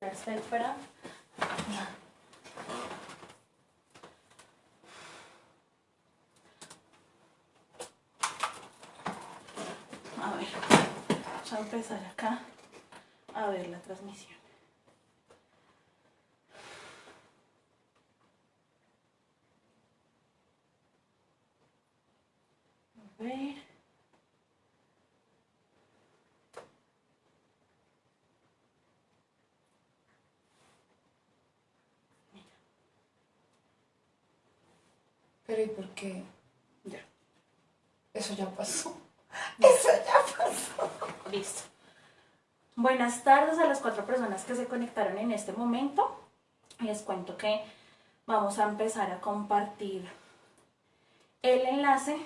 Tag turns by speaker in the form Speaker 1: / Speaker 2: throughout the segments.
Speaker 1: Espera. A ver, vamos a empezar acá a ver la transmisión. A.
Speaker 2: Pero ¿y por qué?
Speaker 1: Ya.
Speaker 2: Eso ya pasó. Eso ya pasó.
Speaker 1: Listo. Buenas tardes a las cuatro personas que se conectaron en este momento. Les cuento que vamos a empezar a compartir el enlace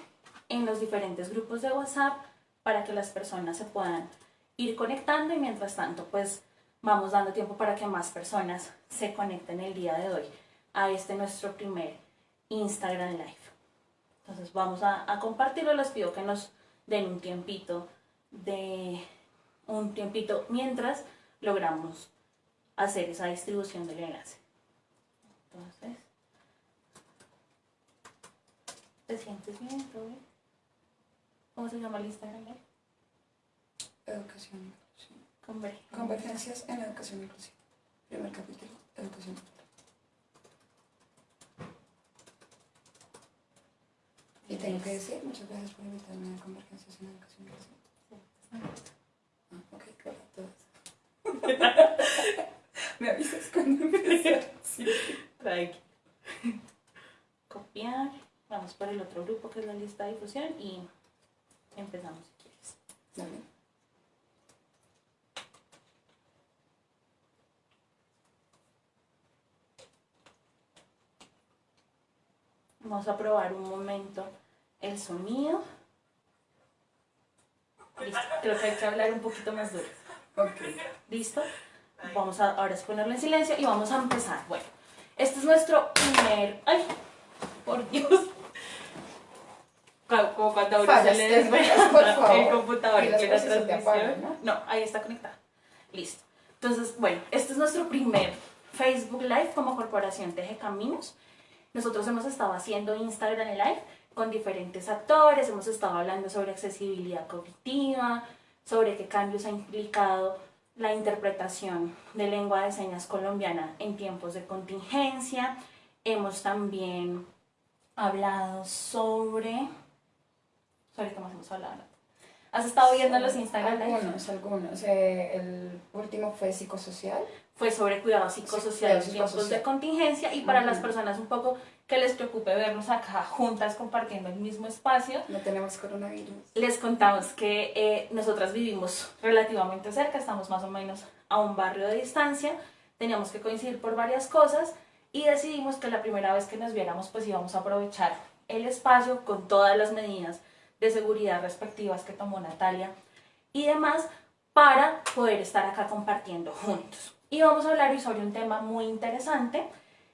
Speaker 1: en los diferentes grupos de WhatsApp para que las personas se puedan ir conectando y mientras tanto pues vamos dando tiempo para que más personas se conecten el día de hoy a este nuestro primer Instagram Live. Entonces vamos a, a compartirlo, les pido que nos den un tiempito de un tiempito mientras logramos hacer esa distribución del enlace. Entonces, ¿te sientes bien? ¿Cómo se llama el Instagram? Live?
Speaker 2: Educación inclusiva.
Speaker 1: Conver-
Speaker 2: Convergencias en educación inclusiva. Primer capítulo, educación Y tengo que decir, muchas gracias por invitarme a Convergencias en educación. Ah, ok, claro, todas. Me avisas cuando empieces. Sí.
Speaker 1: Tranqui. Copiar. Vamos por el otro grupo que es la lista de difusión y empezamos si quieres.
Speaker 2: Dale.
Speaker 1: Vamos a probar un momento el sonido. Listo. Creo que hay que hablar un poquito más duro.
Speaker 2: Ok.
Speaker 1: ¿Listo? Vamos a ahora es ponerlo en silencio y vamos a empezar. Bueno, este es nuestro primer. ¡Ay! Por Dios. Como cuando uno se le desvela el computador
Speaker 2: Y
Speaker 1: que la transmisión.
Speaker 2: apagan, ¿no?
Speaker 1: No, ahí está conectada. Listo. Entonces, bueno, este es nuestro primer Facebook Live como Corporación Teje Caminos. Nosotros hemos estado haciendo Instagram Live con diferentes actores, hemos estado hablando sobre accesibilidad cognitiva, sobre qué cambios ha implicado la interpretación de lengua de señas colombiana en tiempos de contingencia. Hemos también hablado sobre... ¿Sobre qué más hemos hablado? ¿Has estado viendo los Instagram?
Speaker 2: Algunos, algunos. Eh, el último fue psicosocial.
Speaker 1: Fue sobre cuidado psicosocial en
Speaker 2: Sí, cuidado
Speaker 1: tiempos de contingencia y para las personas un poco que les preocupe vernos acá juntas compartiendo el mismo espacio,
Speaker 2: No tenemos coronavirus.
Speaker 1: les contamos que eh, nosotras vivimos relativamente cerca, estamos más o menos a un barrio de distancia, teníamos que coincidir por varias cosas y decidimos que la primera vez que nos viéramos pues íbamos a aprovechar el espacio con todas las medidas de seguridad respectivas que tomó Natalia y demás para poder estar acá compartiendo juntos. Y vamos a hablar hoy sobre un tema muy interesante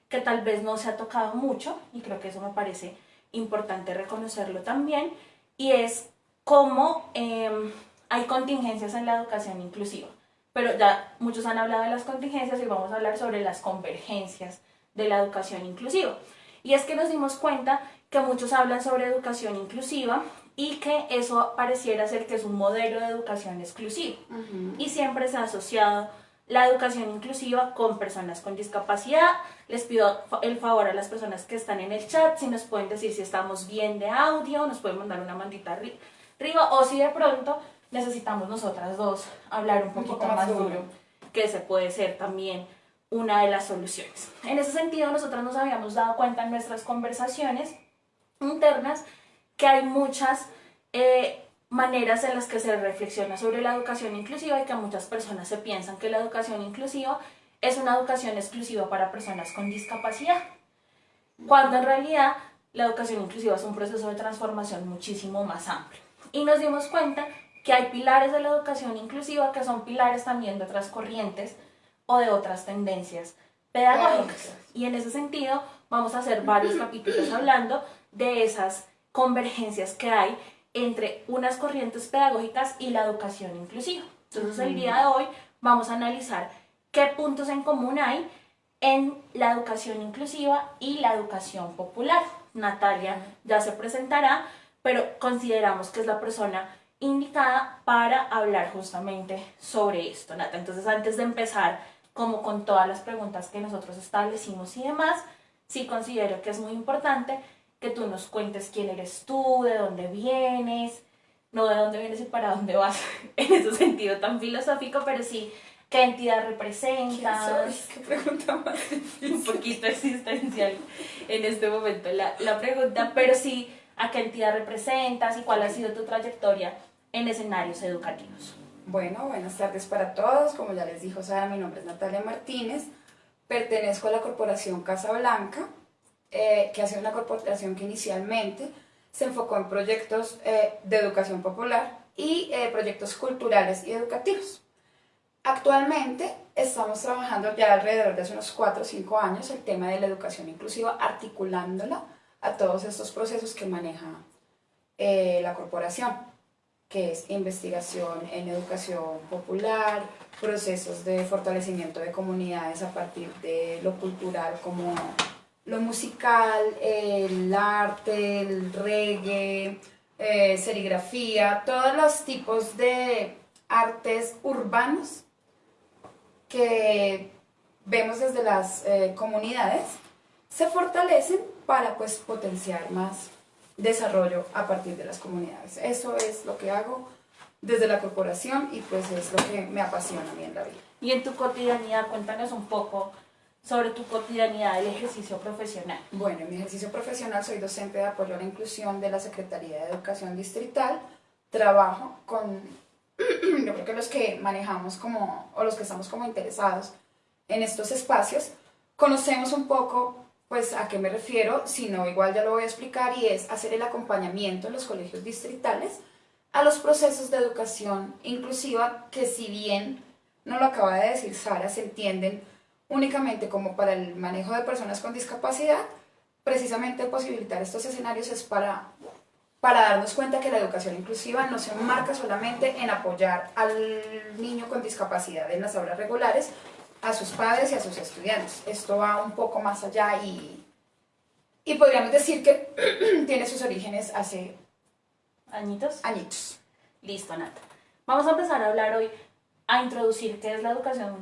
Speaker 1: que tal vez no se ha tocado mucho y creo que eso me parece importante reconocerlo también y es cómo em, hay contingencias en la educación inclusiva. Pero ya muchos han hablado de las contingencias y vamos a hablar sobre las convergencias de la educación inclusiva. Y es que nos dimos cuenta que muchos hablan sobre educación inclusiva y que eso pareciera ser que es un modelo de educación exclusivo y siempre se ha asociado la educación inclusiva con personas con discapacidad. Les pido el favor a las personas que están en el chat si nos pueden decir si estamos bien de audio, nos pueden mandar una mandita arri- arriba o si de pronto necesitamos nosotras dos hablar un poquito
Speaker 2: más
Speaker 1: más
Speaker 2: duro.
Speaker 1: duro, que se puede ser también una de las soluciones. En ese sentido, nosotras nos habíamos dado cuenta en nuestras conversaciones internas que hay muchas eh, maneras en las que se reflexiona sobre la educación inclusiva y que muchas personas se piensan que la educación inclusiva es una educación exclusiva para personas con discapacidad, cuando en realidad la educación inclusiva es un proceso de transformación muchísimo más amplio. Y nos dimos cuenta que hay pilares de la educación inclusiva que son pilares también de otras corrientes o de otras tendencias pedagógicas. Y en ese sentido vamos a hacer varios capítulos hablando de esas convergencias que hay entre unas corrientes pedagógicas y la educación inclusiva. Entonces el día de hoy vamos a analizar qué puntos en común hay en la educación inclusiva y la educación popular. Natalia ya se presentará, pero consideramos que es la persona indicada para hablar justamente sobre esto, Nata. Entonces, antes de empezar, como con todas las preguntas que nosotros establecimos y demás, sí considero que es muy importante que tú nos cuentes quién eres tú, de dónde vienes, no de dónde vienes y para dónde vas, en ese sentido tan filosófico, pero sí qué entidad representas.
Speaker 2: ¿Qué pregunta más
Speaker 1: Un poquito existencial en este momento la, la pregunta, pero sí a qué entidad representas y cuál ha sido tu trayectoria en escenarios educativos.
Speaker 2: Bueno, buenas tardes para todos. Como ya les dijo Sara, mi nombre es Natalia Martínez. Pertenezco a la corporación Casa Blanca, eh, que ha sido una corporación que inicialmente se enfocó en proyectos eh, de educación popular y eh, proyectos culturales y educativos. Actualmente estamos trabajando ya alrededor de hace unos 4 o 5 años el tema de la educación inclusiva, articulándola a todos estos procesos que maneja la corporación que es investigación en educación popular, procesos de fortalecimiento de comunidades a partir de lo cultural como lo musical, el arte, el reggae, eh, serigrafía, todos los tipos de artes urbanos que vemos desde las eh, comunidades se fortalecen para pues potenciar más desarrollo a partir de las comunidades. Eso es lo que hago desde la corporación y pues es lo que me apasiona a mí en la vida.
Speaker 1: Y en tu cotidianidad, cuéntanos un poco sobre tu cotidianidad del ejercicio profesional.
Speaker 2: Bueno, en mi ejercicio profesional soy docente de apoyo a la inclusión de la Secretaría de Educación Distrital. Trabajo con, yo creo que los que manejamos como, o los que estamos como interesados en estos espacios, conocemos un poco pues a qué me refiero, si no igual ya lo voy a explicar y es hacer el acompañamiento en los colegios distritales a los procesos de educación inclusiva que si bien no lo acaba de decir Sara, se entienden únicamente como para el manejo de personas con discapacidad, precisamente posibilitar estos escenarios es para, para darnos cuenta que la educación inclusiva no se enmarca solamente en apoyar al niño con discapacidad en las aulas regulares, a sus padres y a sus estudiantes. Esto va un poco más allá y, y podríamos decir que tiene sus orígenes hace
Speaker 1: añitos.
Speaker 2: Añitos.
Speaker 1: Listo, Nata. Vamos a empezar a hablar hoy, a introducir qué es la educación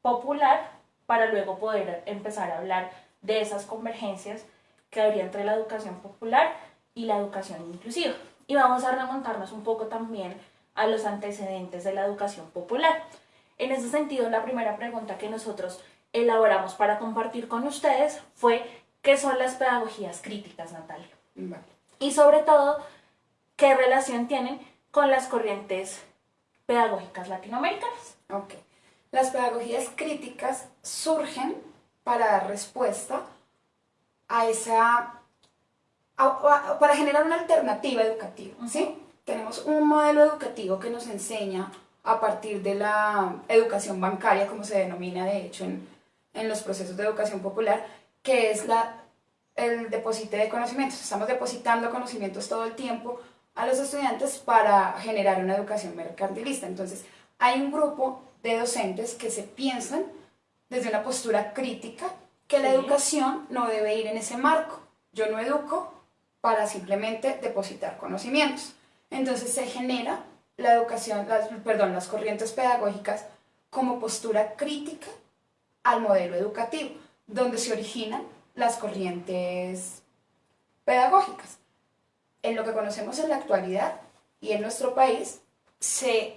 Speaker 1: popular para luego poder empezar a hablar de esas convergencias que habría entre la educación popular y la educación inclusiva. Y vamos a remontarnos un poco también a los antecedentes de la educación popular. En ese sentido, la primera pregunta que nosotros elaboramos para compartir con ustedes fue ¿qué son las pedagogías críticas, Natalia? Y sobre todo, ¿qué relación tienen con las corrientes pedagógicas latinoamericanas?
Speaker 2: Ok. Las pedagogías críticas surgen para dar respuesta a esa... para generar una alternativa educativa, ¿sí? Tenemos un modelo educativo que nos enseña a partir de la educación bancaria, como se denomina de hecho en, en los procesos de educación popular, que es la, el depósito de conocimientos. Estamos depositando conocimientos todo el tiempo a los estudiantes para generar una educación mercantilista. Entonces, hay un grupo de docentes que se piensan desde una postura crítica que la educación no debe ir en ese marco. Yo no educo para simplemente depositar conocimientos. Entonces se genera la educación, las, perdón, las corrientes pedagógicas como postura crítica al modelo educativo, donde se originan las corrientes pedagógicas. En lo que conocemos en la actualidad y en nuestro país, se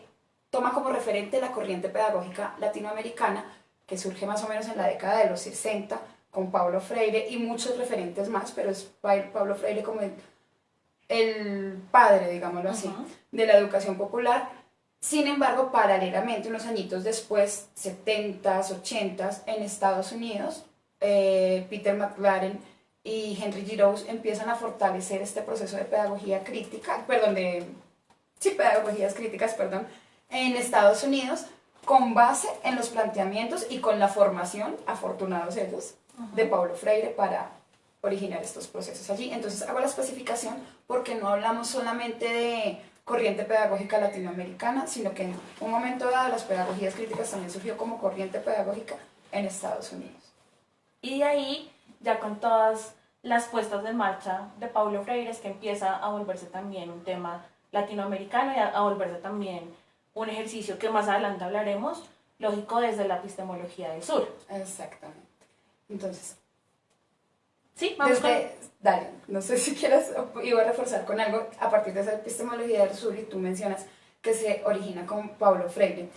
Speaker 2: toma como referente la corriente pedagógica latinoamericana, que surge más o menos en la década de los 60, con Pablo Freire y muchos referentes más, pero es Pablo Freire como el el padre, digámoslo así, de la educación popular. Sin embargo, paralelamente, unos añitos después, 70s, 80s, en Estados Unidos, eh, Peter McLaren y Henry Giroux empiezan a fortalecer este proceso de pedagogía crítica, perdón, de, sí, pedagogías críticas, perdón, en Estados Unidos, con base en los planteamientos y con la formación, afortunados ellos, de Pablo Freire para originar estos procesos allí. Entonces hago la especificación porque no hablamos solamente de corriente pedagógica latinoamericana, sino que en un momento dado las pedagogías críticas también surgió como corriente pedagógica en Estados Unidos.
Speaker 1: Y de ahí, ya con todas las puestas en marcha de Paulo Freire, es que empieza a volverse también un tema latinoamericano y a, a volverse también un ejercicio que más adelante hablaremos, lógico desde la epistemología del sur.
Speaker 2: Exactamente. Entonces,
Speaker 1: Sí, vamos con...
Speaker 2: desde, dale, no sé si quieras, iba a reforzar con algo a partir de esa epistemología del sur y tú mencionas que se origina con Paulo Freire.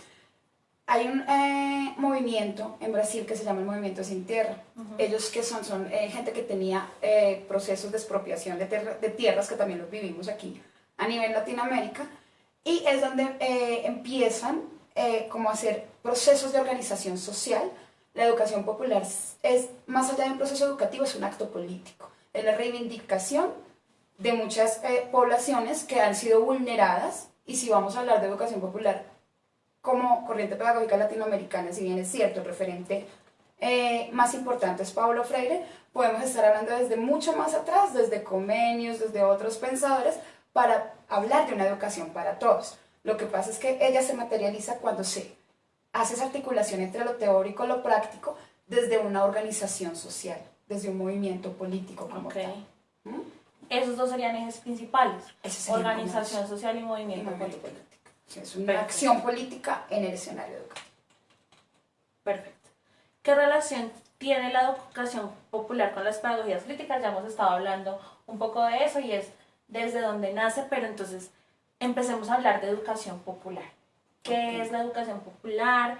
Speaker 2: Hay un eh, movimiento en Brasil que se llama el Movimiento Sin Tierra. Ellos que son, son eh, gente que tenía eh, procesos de expropiación de, de tierras, que también los vivimos aquí a nivel Latinoamérica, y es donde eh, empiezan eh, como a hacer procesos de organización social. La educación popular es, más allá de un proceso educativo, es un acto político. Es la reivindicación de muchas eh, poblaciones que han sido vulneradas, y si vamos a hablar de educación popular como corriente pedagógica latinoamericana, si bien es cierto, el referente eh, más importante es Pablo Freire, podemos estar hablando desde mucho más atrás, desde convenios, desde otros pensadores, para hablar de una educación para todos. Lo que pasa es que ella se materializa cuando se hace esa articulación entre lo teórico y lo práctico desde una organización social, desde un movimiento político como tal. ¿Mm?
Speaker 1: Esos dos serían ejes principales,
Speaker 2: sería
Speaker 1: organización social y
Speaker 2: Y
Speaker 1: movimiento
Speaker 2: movimiento
Speaker 1: político.
Speaker 2: político. Sí, es una
Speaker 1: Perfecto.
Speaker 2: acción política en el escenario educativo.
Speaker 1: Perfecto. ¿Qué relación tiene la educación popular con las pedagogías críticas? Ya hemos estado hablando un poco de eso y es desde donde nace, pero entonces empecemos a hablar de educación popular. ¿Qué es la educación popular?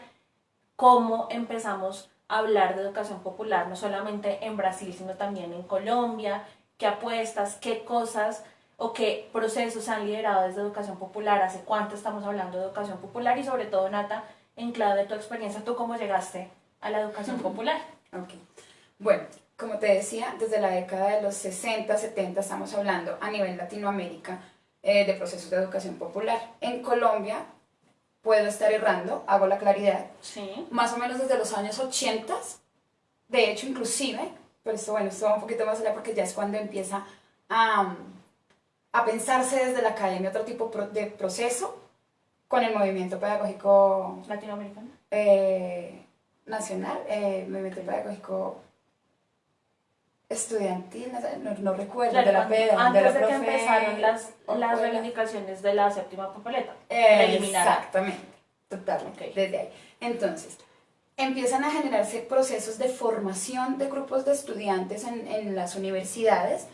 Speaker 1: ¿Cómo empezamos a hablar de educación popular, no solamente en Brasil, sino también en Colombia? ¿Qué apuestas, qué cosas o qué procesos se han liderado desde educación popular? ¿Hace cuánto estamos hablando de educación popular? Y sobre todo, Nata, en clave de tu experiencia, ¿tú cómo llegaste a la educación popular?
Speaker 2: Ok. Bueno, como te decía, desde la década de los 60, 70 estamos hablando a nivel Latinoamérica eh, de procesos de educación popular. En Colombia, puedo estar errando, hago la claridad,
Speaker 1: Sí.
Speaker 2: más o menos desde los años 80, de hecho inclusive, pero esto bueno, esto va un poquito más allá porque ya es cuando empieza a, a pensarse desde la academia otro tipo de proceso con el movimiento pedagógico
Speaker 1: Latinoamericana.
Speaker 2: eh, nacional, eh, movimiento pedagógico estudiantil, no, no recuerdo,
Speaker 1: Claro,
Speaker 2: de la PEDA,
Speaker 1: antes
Speaker 2: de
Speaker 1: que empezaron las, las reivindicaciones de la séptima papeleta.
Speaker 2: Eh. Exactamente, totalmente,
Speaker 1: Ok.
Speaker 2: desde ahí. Entonces, empiezan a generarse procesos de formación de grupos de estudiantes en, en las universidades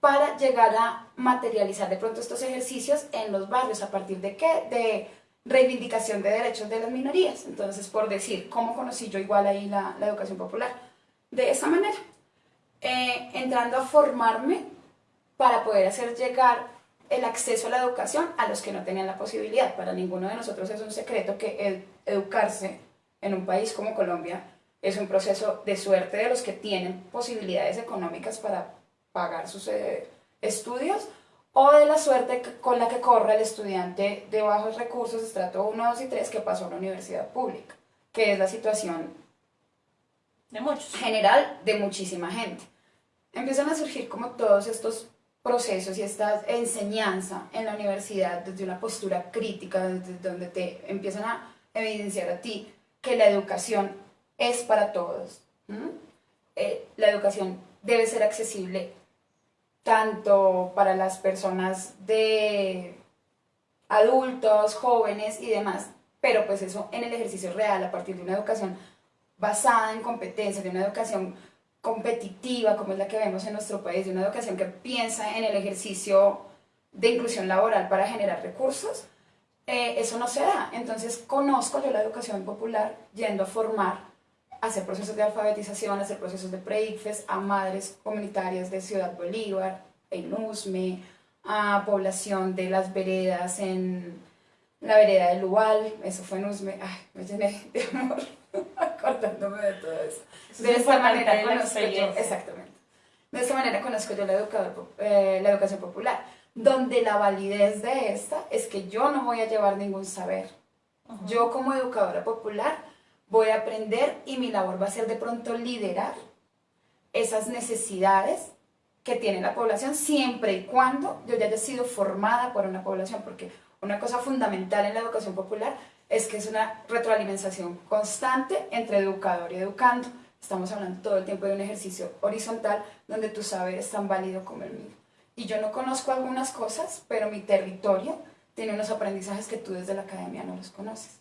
Speaker 2: para llegar a materializar de pronto estos ejercicios en los barrios. ¿A partir de qué? De reivindicación de derechos de las minorías. Entonces, por decir, ¿cómo conocí yo igual ahí la, la educación popular? De esa manera, eh, entrando a formarme para poder hacer llegar el acceso a la educación a los que no tenían la posibilidad. Para ninguno de nosotros es un secreto que educarse en un país como Colombia es un proceso de suerte de los que tienen posibilidades económicas para pagar sus eh, estudios o de la suerte con la que corre el estudiante de bajos recursos, estrato 1, 2 y 3, que pasó a una universidad pública, que es la situación
Speaker 1: Muchos.
Speaker 2: general de muchísima gente. Empiezan a surgir como todos estos procesos y esta enseñanza en la universidad desde una postura crítica, desde donde te empiezan a evidenciar a ti que la educación es para todos. Eh, la educación debe ser accesible tanto para las personas de adultos, jóvenes y demás, pero pues eso en el ejercicio real, a partir de una educación basada en competencias, de una educación competitiva como es la que vemos en nuestro país, de una educación que piensa en el ejercicio de inclusión laboral para generar recursos, eh, eso no se da. Entonces conozco yo la educación popular yendo a formar, a hacer procesos de alfabetización, a hacer procesos de pre-ICFES a madres comunitarias de Ciudad Bolívar, en Usme, a población de las veredas en la vereda de Lual, eso fue en Usme, ay, me llené de amor acordándome de todo eso.
Speaker 1: Eso
Speaker 2: De
Speaker 1: es
Speaker 2: esta manera conozco yo, exactamente. De esta manera conozco yo la, educador eh, la educación popular, donde la validez de esta es que yo no voy a llevar ningún saber. Yo como educadora popular voy a aprender y mi labor va a ser de pronto liderar esas necesidades que tiene la población siempre y cuando yo ya haya sido formada por una población, porque una cosa fundamental en la educación popular es que es una retroalimentación constante entre educador y educando. Estamos hablando todo el tiempo de un ejercicio horizontal donde tu saber es tan válido como el mío. Y yo no conozco algunas cosas, pero mi territorio tiene unos aprendizajes que tú desde la academia no los conoces.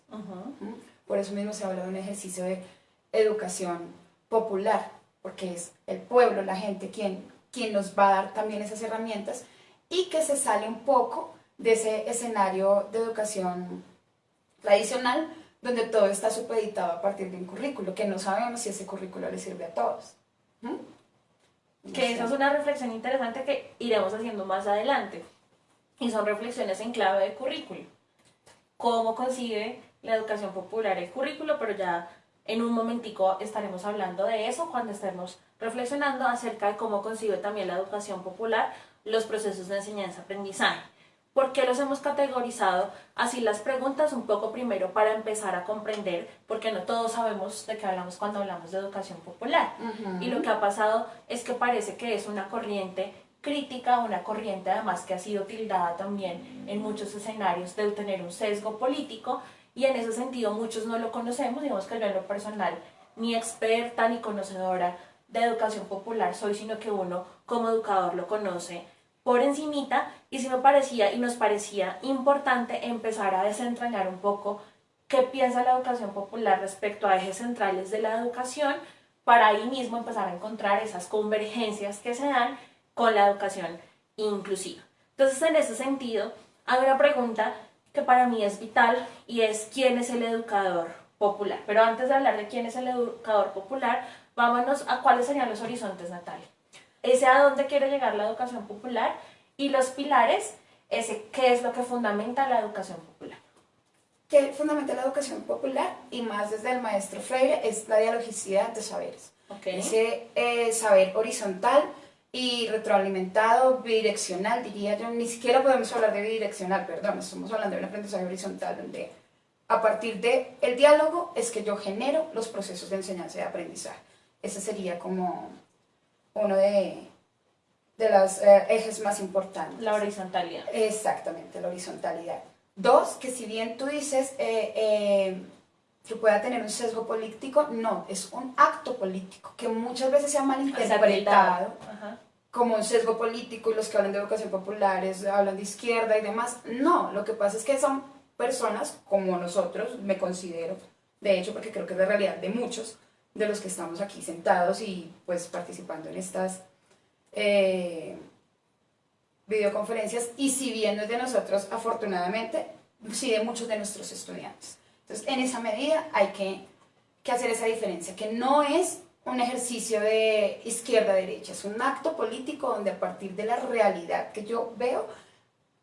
Speaker 2: Por eso mismo se habla de un ejercicio de educación popular, porque es el pueblo, la gente, quien, quien nos va a dar también esas herramientas y que se sale un poco de ese escenario de educación tradicional donde todo está supeditado a partir de un currículo, que no sabemos si ese currículo le sirve a todos. ¿Mm?
Speaker 1: Que esa es una reflexión interesante que iremos haciendo más adelante. Y son reflexiones en clave de currículo. ¿Cómo concibe la educación popular el currículo? Pero ya en un momentico estaremos hablando de eso cuando estemos reflexionando acerca de cómo concibe también la educación popular los procesos de enseñanza-aprendizaje. ¿Por qué los hemos categorizado así las preguntas? Un poco primero para empezar a comprender, porque no todos sabemos de qué hablamos cuando hablamos de educación popular. Y lo que ha pasado es que parece que es una corriente crítica, una corriente además que ha sido tildada también en muchos escenarios de tener un sesgo político y en ese sentido muchos no lo conocemos, digamos que yo en lo personal ni experta ni conocedora de educación popular soy, sino que uno como educador lo conoce por encimita y sí me parecía y nos parecía importante empezar a desentrañar un poco qué piensa la educación popular respecto a ejes centrales de la educación para ahí mismo empezar a encontrar esas convergencias que se dan con la educación inclusiva. Entonces, en ese sentido, hay una pregunta que para mí es vital y es ¿quién es el educador popular? Pero antes de hablar de quién es el educador popular, vámonos a cuáles serían los horizontes, Natalia ese a dónde quiere llegar la educación popular y los pilares, ese qué es lo que fundamenta la educación popular.
Speaker 2: ¿Qué fundamenta la educación popular? Y más desde el maestro Freire es la dialogicidad de saberes. Ese eh, saber horizontal y retroalimentado, bidireccional, diría yo. Ni siquiera podemos hablar de bidireccional, perdón, estamos hablando de un aprendizaje horizontal donde a partir del el diálogo es que yo genero los procesos de enseñanza y de aprendizaje. Ese sería como uno de, de los eh, ejes más importantes.
Speaker 1: La horizontalidad.
Speaker 2: Exactamente, la horizontalidad. Dos, que si bien tú dices eh, eh, que pueda tener un sesgo político, no, es un acto político que muchas veces se ha malinterpretado como un sesgo político y los que hablan de educación popular hablan de izquierda y demás. No, lo que pasa es que son personas como nosotros, me considero, de hecho, porque creo que es la realidad de muchos, de los que estamos aquí sentados y pues participando en estas eh, videoconferencias y si bien no es de nosotros, afortunadamente, sí de muchos de nuestros estudiantes. Entonces, en esa medida hay que, que hacer esa diferencia, que no es un ejercicio de izquierda-derecha, es un acto político donde a partir de la realidad que yo veo,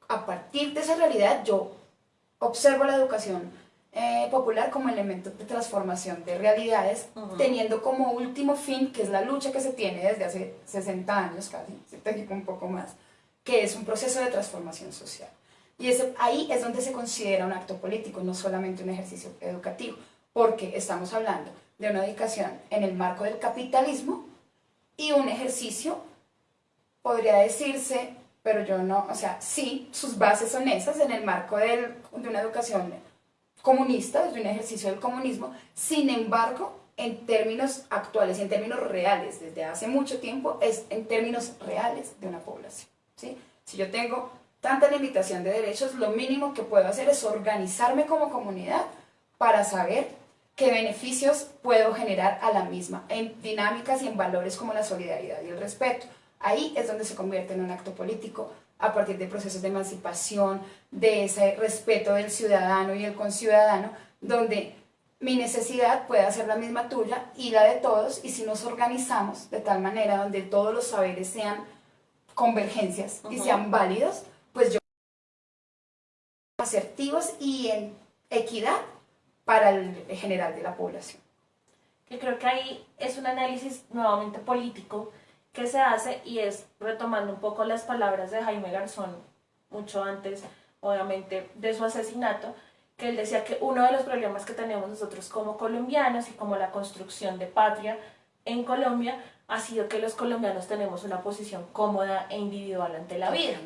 Speaker 2: a partir de esa realidad yo observo la educación eh, popular como elemento de transformación de realidades, teniendo como último fin, que es la lucha que se tiene desde hace 60 años casi, se un poco más, que es un proceso de transformación social. Y ese, ahí es donde se considera un acto político, no solamente un ejercicio educativo, porque estamos hablando de una educación en el marco del capitalismo y un ejercicio, podría decirse, pero yo no, o sea, sí, sus bases son esas en el marco de una educación comunista, desde un ejercicio del comunismo, sin embargo, en términos actuales y en términos reales, desde hace mucho tiempo, es en términos reales de una población. ¿sí? Si yo tengo tanta limitación de derechos, lo mínimo que puedo hacer es organizarme como comunidad para saber qué beneficios puedo generar a la misma, en dinámicas y en valores como la solidaridad y el respeto. Ahí es donde se convierte en un acto político a partir de procesos de emancipación, de ese respeto del ciudadano y el conciudadano, donde mi necesidad puede ser la misma tuya y la de todos, y si nos organizamos de tal manera donde todos los saberes sean convergencias y sean válidos, pues yo asertivos y en equidad para el general de la población.
Speaker 1: Que creo que ahí es un análisis nuevamente político que se hace y es retomando un poco las palabras de Jaime Garzón, mucho antes, obviamente, de su asesinato, que él decía que uno de los problemas que tenemos nosotros como colombianos y como la construcción de patria en Colombia ha sido que los colombianos tenemos una posición cómoda e individual ante la vida.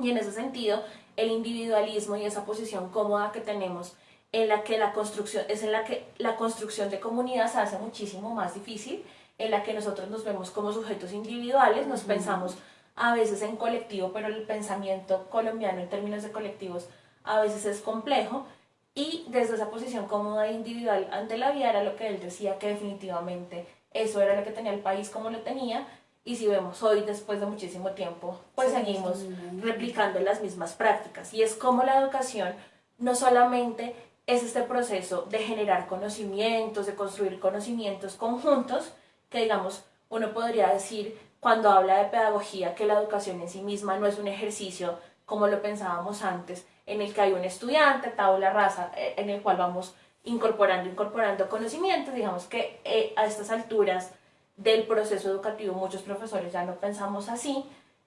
Speaker 1: Y en ese sentido, el individualismo y esa posición cómoda que tenemos en la que la construcción es en la que la construcción de comunidad se hace muchísimo más difícil, en la que nosotros nos vemos como sujetos individuales, nos pensamos a veces en colectivo, pero el pensamiento colombiano en términos de colectivos a veces es complejo. Y desde esa posición cómoda e individual ante la vida era lo que él decía que definitivamente eso era lo que tenía el país como lo tenía. Y si vemos hoy después de muchísimo tiempo pues seguimos replicando las mismas prácticas. Y es como la educación no solamente es este proceso de generar conocimientos, de construir conocimientos conjuntos, que digamos, uno podría decir cuando habla de pedagogía que la educación en sí misma no es un ejercicio como lo pensábamos antes, en el que hay un estudiante, tabla rasa, eh, en el cual vamos incorporando, incorporando conocimientos. Digamos que eh, a estas alturas del proceso educativo muchos profesores ya no pensamos así.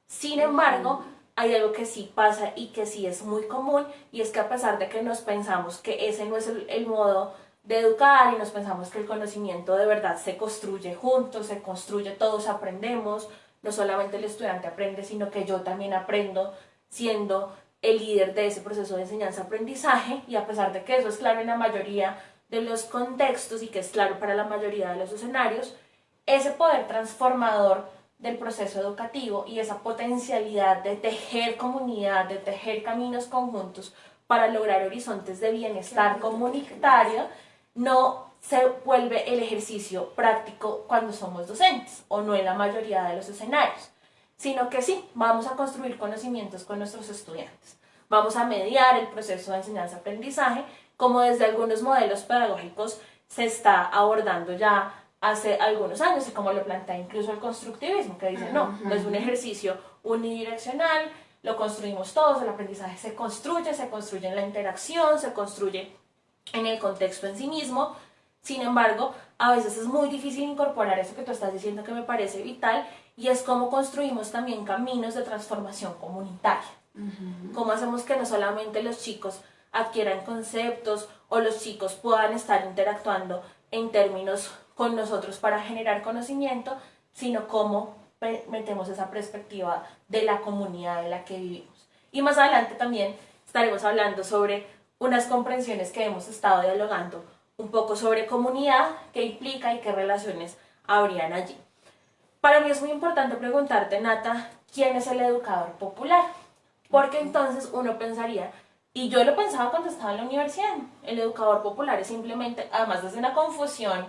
Speaker 1: Sin embargo, hay algo que sí pasa y que sí es muy común y es que a pesar de que nos pensamos que ese no es el, el modo de educar y nos pensamos que el conocimiento de verdad se construye juntos, se construye, todos aprendemos, no solamente el estudiante aprende, sino que yo también aprendo siendo el líder de ese proceso de enseñanza-aprendizaje. Y a pesar de que eso es claro en la mayoría de los contextos y que es claro para la mayoría de los escenarios, ese poder transformador del proceso educativo y esa potencialidad de tejer comunidad, de tejer caminos conjuntos para lograr horizontes de bienestar comunitario, no se vuelve el ejercicio práctico cuando somos docentes o no en la mayoría de los escenarios sino que sí, vamos a construir conocimientos con nuestros estudiantes. Vamos a mediar el proceso de enseñanza-aprendizaje, como desde algunos modelos pedagógicos se está abordando ya hace algunos años y como lo plantea incluso el constructivismo, que dice, no, no es un ejercicio unidireccional, lo construimos todos, el aprendizaje se construye, se construye en la interacción, se construye en el contexto en sí mismo, sin embargo, a veces es muy difícil incorporar eso que tú estás diciendo que me parece vital y es cómo construimos también caminos de transformación comunitaria. Cómo hacemos que no solamente los chicos adquieran conceptos o los chicos puedan estar interactuando en términos con nosotros para generar conocimiento, sino cómo metemos esa perspectiva de la comunidad en la que vivimos. Y más adelante también estaremos hablando sobre unas comprensiones que hemos estado dialogando un poco sobre comunidad, qué implica y qué relaciones habrían allí. Para mí es muy importante preguntarte, Nata, ¿quién es el educador popular? Porque entonces uno pensaría, y yo lo pensaba cuando estaba en la universidad, el educador popular es simplemente, además desde una confusión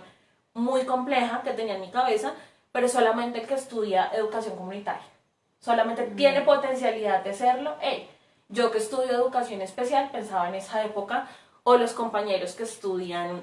Speaker 1: muy compleja que tenía en mi cabeza, pero solamente el que estudia educación comunitaria. Solamente tiene potencialidad de serlo él. Yo que estudio educación especial pensaba en esa época, o los compañeros que estudian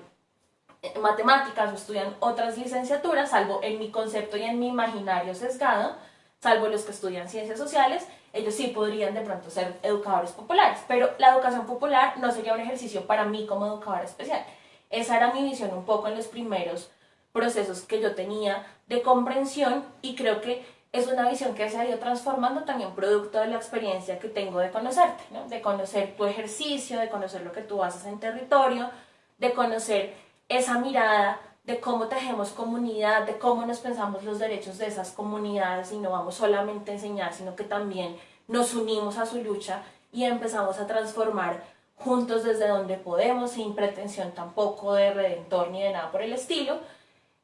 Speaker 1: matemáticas o estudian otras licenciaturas, salvo en mi concepto y en mi imaginario sesgado, salvo los que estudian ciencias sociales, ellos sí podrían de pronto ser educadores populares, pero la educación popular no sería un ejercicio para mí como educadora especial. Esa era mi visión un poco en los primeros procesos que yo tenía de comprensión y creo que es una visión que se ha ido transformando también producto de la experiencia que tengo de conocerte, de conocer tu ejercicio, de conocer lo que tú haces en territorio, de conocer esa mirada de cómo tejemos comunidad, de cómo nos pensamos los derechos de esas comunidades y no vamos solamente a enseñar, sino que también nos unimos a su lucha y empezamos a transformar juntos desde donde podemos, sin pretensión tampoco de redentor ni de nada por el estilo.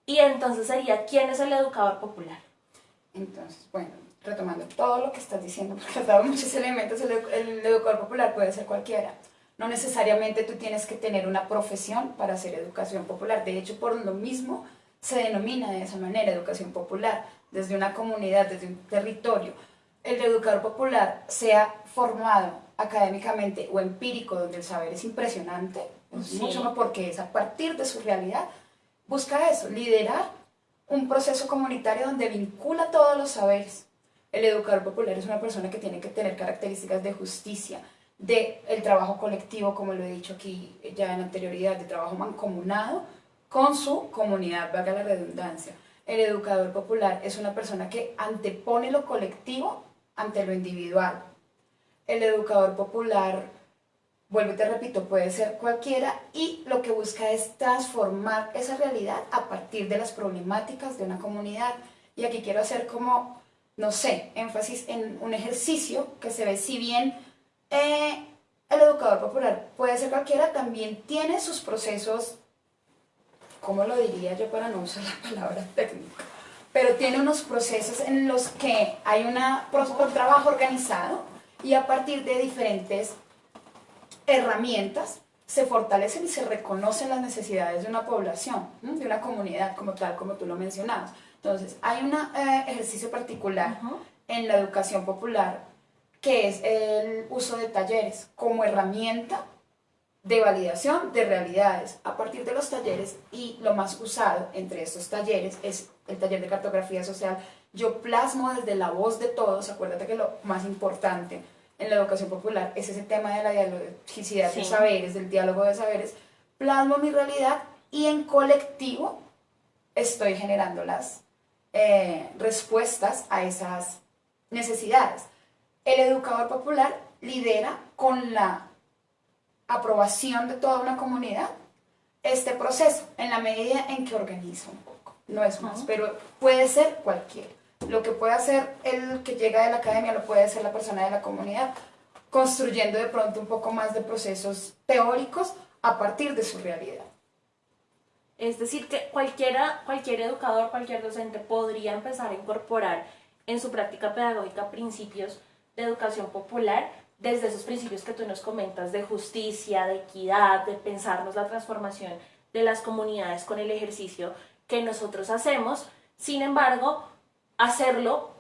Speaker 1: Y entonces sería, ¿quién es el educador popular?
Speaker 2: Entonces, bueno, retomando todo lo que estás diciendo, porque has dado muchos elementos, el, el educador popular puede ser cualquiera. No necesariamente tú tienes que tener una profesión para hacer educación popular. De hecho, por lo mismo se denomina de esa manera educación popular, desde una comunidad, desde un territorio. El educador popular sea formado académicamente o empírico, donde el saber es impresionante, mucho más porque es a partir de su realidad, busca eso, liderar un proceso comunitario donde vincula todos los saberes. El educador popular es una persona que tiene que tener características de justicia, del el trabajo colectivo, como lo he dicho aquí ya en anterioridad, de trabajo mancomunado con su comunidad, valga la redundancia. El educador popular es una persona que antepone lo colectivo ante lo individual. El educador popular vuelvo y te repito, puede ser cualquiera y lo que busca es transformar esa realidad a partir de las problemáticas de una comunidad. Y aquí quiero hacer como, no sé, énfasis en un ejercicio que se ve si bien eh, el educador popular puede ser cualquiera, también tiene sus procesos, ¿cómo lo diría yo para no usar la palabra técnica? Pero tiene unos procesos en los que hay una, un trabajo organizado y a partir de diferentes herramientas se fortalecen y se reconocen las necesidades de una población, de una comunidad como tal, como tú lo mencionabas. Entonces, hay un eh, ejercicio particular en la educación popular que es el uso de talleres como herramienta de validación de realidades. A partir de los talleres, y lo más usado entre estos talleres es el taller de cartografía social, yo plasmo desde la voz de todos, acuérdate que lo más importante en la educación popular es ese tema de la dialogicidad de saberes, del diálogo de saberes, plasmo mi realidad y en colectivo estoy generando las eh, respuestas a esas necesidades. El educador popular lidera con la aprobación de toda una comunidad este proceso, en la medida en que organiza un poco, no es más, pero puede ser cualquiera. Lo que puede hacer el que llega de la academia lo puede hacer la persona de la comunidad, construyendo de pronto un poco más de procesos teóricos a partir de su realidad.
Speaker 1: Es decir, que cualquiera, cualquier educador, cualquier docente podría empezar a incorporar en su práctica pedagógica principios de educación popular desde esos principios que tú nos comentas de justicia, de equidad, de pensarnos la transformación de las comunidades con el ejercicio que nosotros hacemos. Sin embargo, hacerlo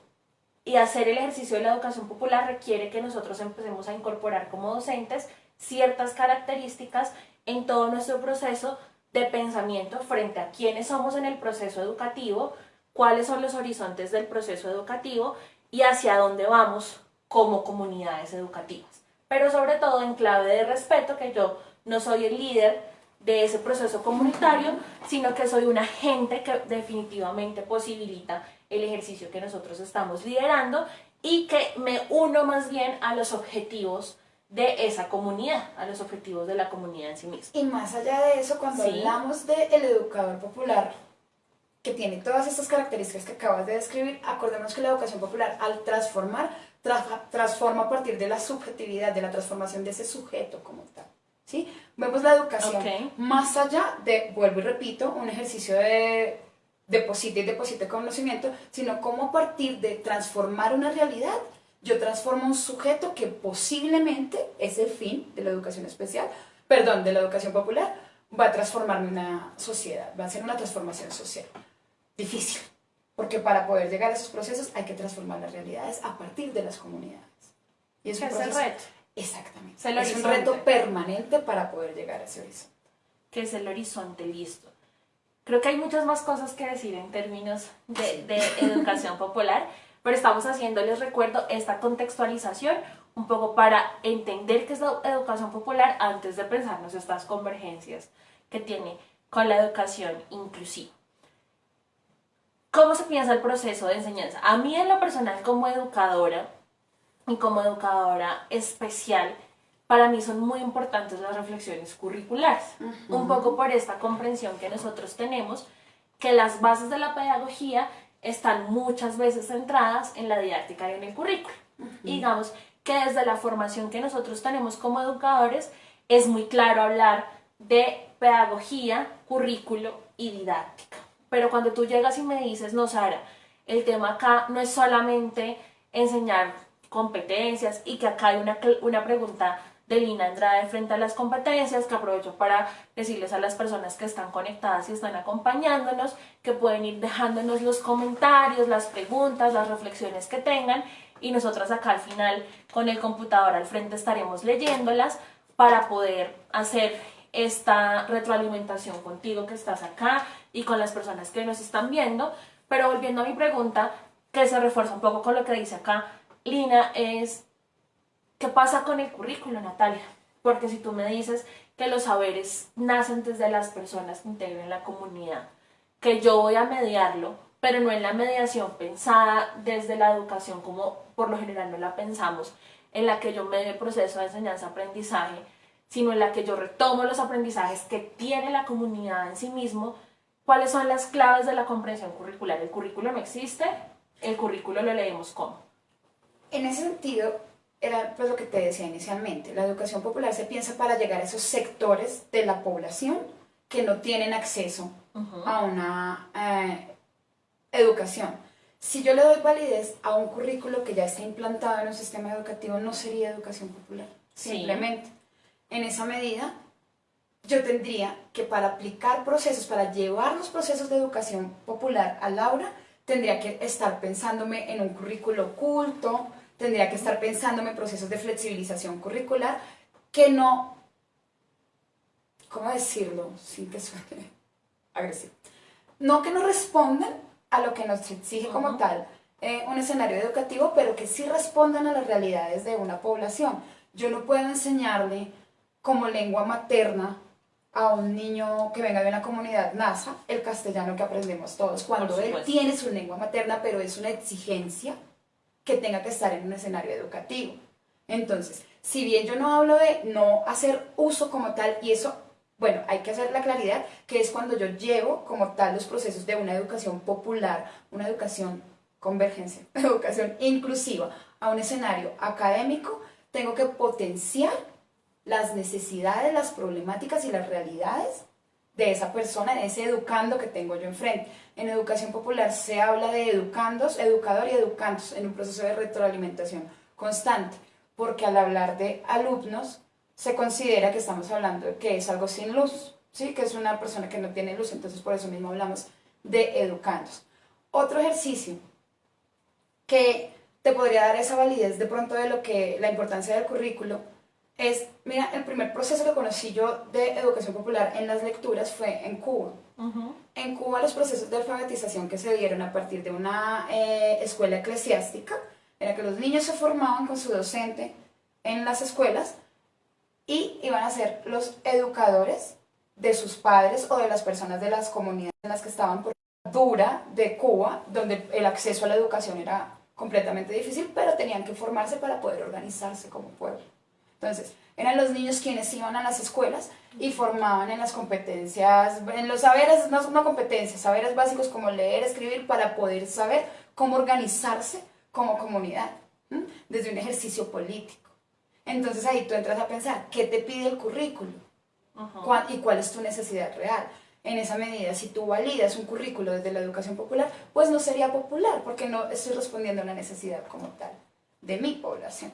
Speaker 1: y hacer el ejercicio de la educación popular requiere que nosotros empecemos a incorporar como docentes ciertas características en todo nuestro proceso de pensamiento frente a quiénes somos en el proceso educativo, cuáles son los horizontes del proceso educativo y hacia dónde vamos como comunidades educativas. Pero sobre todo en clave de respeto, que yo no soy el líder de ese proceso comunitario, sino que soy un agente que definitivamente posibilita el ejercicio que nosotros estamos liderando y que me uno más bien a los objetivos de esa comunidad, a los objetivos de la comunidad en sí misma.
Speaker 2: Y más allá de eso, cuando hablamos del educador popular, que tiene todas estas características que acabas de describir, acordemos que la educación popular, al transformar, transforma a partir de la subjetividad, de la transformación de ese sujeto como tal. ¿sí? Vemos la educación más allá de, vuelvo y repito, un ejercicio de deposite y deposite conocimiento, sino cómo a partir de transformar una realidad, yo transformo un sujeto que posiblemente es el fin de la educación especial, perdón, de la educación popular, va a transformarme una sociedad, va a ser una transformación social. Difícil, porque para poder llegar a esos procesos hay que transformar las realidades a partir de las comunidades.
Speaker 1: Y es un proceso, reto.
Speaker 2: Exactamente. Es, un reto permanente para poder llegar a ese horizonte.
Speaker 1: Que es el horizonte listo. Creo que hay muchas más cosas que decir en términos de, de educación popular, pero estamos haciéndoles recuerdo esta contextualización un poco para entender qué es la educación popular antes de pensarnos estas convergencias que tiene con la educación inclusiva. ¿Cómo se piensa el proceso de enseñanza? A mí en lo personal como educadora y como educadora especial, para mí son muy importantes las reflexiones curriculares, un poco por esta comprensión que nosotros tenemos, que las bases de la pedagogía están muchas veces centradas en la didáctica y en el currículo. digamos que desde la formación que nosotros tenemos como educadores, es muy claro hablar de pedagogía, currículo y didáctica. Pero cuando tú llegas y me dices, no, Sara, el tema acá no es solamente enseñar competencias y que acá hay una, una pregunta de Lina Andrade frente a las competencias, que aprovecho para decirles a las personas que están conectadas y están acompañándonos, que pueden ir dejándonos los comentarios, las preguntas, las reflexiones que tengan, y nosotras acá al final con el computador al frente estaremos leyéndolas para poder hacer esta retroalimentación contigo que estás acá y con las personas que nos están viendo. Pero volviendo a mi pregunta, que se refuerza un poco con lo que dice acá Lina, es ¿qué pasa con el currículo, Natalia? Porque si tú me dices que los saberes nacen desde las personas que integran la comunidad, que yo voy a mediarlo, pero no en la mediación pensada desde la educación como por lo general no la pensamos, en la que yo medio el proceso de enseñanza-aprendizaje, sino en la que yo retomo los aprendizajes que tiene la comunidad en sí mismo, cuáles son las claves de la comprensión curricular. El currículo no existe, el currículo lo leemos como.
Speaker 2: En ese sentido, era pues lo que te decía inicialmente, la educación popular se piensa para llegar a esos sectores de la población que no tienen acceso a una eh, educación. Si yo le doy validez a un currículo que ya está implantado en un sistema educativo, no sería educación popular, simplemente. En esa medida, yo tendría que para aplicar procesos, para llevar los procesos de educación popular al aula, tendría que estar pensándome en un currículo oculto, tendría que estar pensándome en procesos de flexibilización curricular que no, ¿cómo decirlo sin que suene agresivo? No que no respondan a lo que nos exige como tal eh, un escenario educativo, pero que sí respondan a las realidades de una población. Yo no puedo enseñarle como lengua materna a un niño que venga de una comunidad NASA el castellano que aprendemos todos, cuando él tiene su lengua materna, pero es una exigencia que tenga que estar en un escenario educativo. Entonces, si bien yo no hablo de no hacer uso como tal, y eso, bueno, hay que hacer la claridad, que es cuando yo llevo como tal los procesos de una educación popular, una educación convergencia, educación inclusiva, a un escenario académico, tengo que potenciar las necesidades, las problemáticas y las realidades de esa persona, de ese educando que tengo yo enfrente. En educación popular se habla de educandos, educador y educandos en un proceso de retroalimentación constante, porque al hablar de alumnos se considera que estamos hablando de que es algo sin luz, ¿sí? que es una persona que no tiene luz, entonces por eso mismo hablamos de educandos. Otro ejercicio que te podría dar esa validez de pronto de lo que la importancia del currículo es, mira, el primer proceso que conocí yo de educación popular en las lecturas fue en Cuba. En Cuba los procesos de alfabetización que se dieron a partir de una eh, escuela eclesiástica era que los niños se formaban con su docente en las escuelas y iban a ser los educadores de sus padres o de las personas de las comunidades en las que estaban por dura de Cuba, donde el acceso a la educación era completamente difícil, pero tenían que formarse para poder organizarse como pueblo. Entonces, eran los niños quienes iban a las escuelas y formaban en las competencias, en los saberes, no, no competencias, saberes básicos como leer, escribir, para poder saber cómo organizarse como comunidad, desde un ejercicio político. Entonces ahí tú entras a pensar, ¿qué te pide el currículo? ¿Y cuál es tu necesidad real? En esa medida, si tú validas un currículo desde la educación popular, pues no sería popular, porque no estoy respondiendo a una necesidad como tal de mi población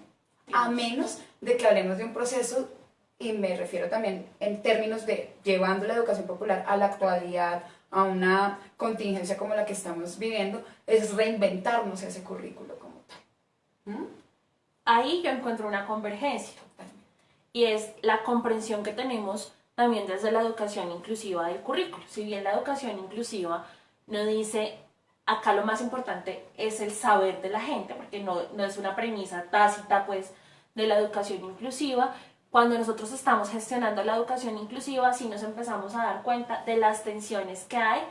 Speaker 2: a menos de que hablemos de un proceso, y me refiero también en términos de llevando la educación popular a la actualidad, a una contingencia como la que estamos viviendo, es reinventarnos ese currículo como tal.
Speaker 1: ¿Mm? Ahí yo encuentro una convergencia, y es la comprensión que tenemos también desde la educación inclusiva del currículo. Si bien la educación inclusiva no dice acá lo más importante es el saber de la gente, porque no, no es una premisa tácita pues de la educación inclusiva. Cuando nosotros estamos gestionando la educación inclusiva, sí nos empezamos a dar cuenta de las tensiones que hay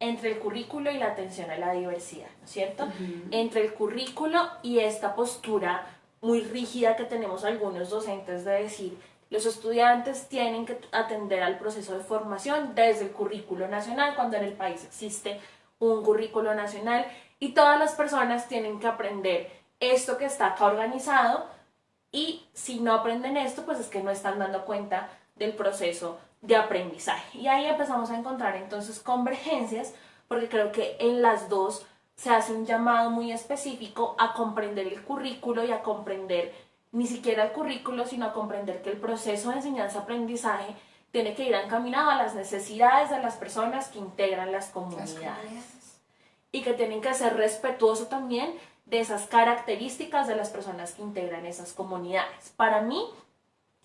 Speaker 1: entre el currículo y la atención a la diversidad, ¿no es cierto? Entre el currículo y esta postura muy rígida que tenemos algunos docentes de decir, los estudiantes tienen que atender al proceso de formación desde el currículo nacional, cuando en el país existe un currículo nacional y todas las personas tienen que aprender esto que está acá organizado y si no aprenden esto, pues es que no están dando cuenta del proceso de aprendizaje. Y ahí empezamos a encontrar entonces convergencias, porque creo que en las dos se hace un llamado muy específico a comprender el currículo y a comprender ni siquiera el currículo, sino a comprender que el proceso de enseñanza-aprendizaje tiene que ir encaminado a las necesidades de las personas que integran las comunidades. Y que tienen que ser respetuoso también de esas características de las personas que integran esas comunidades. Para mí,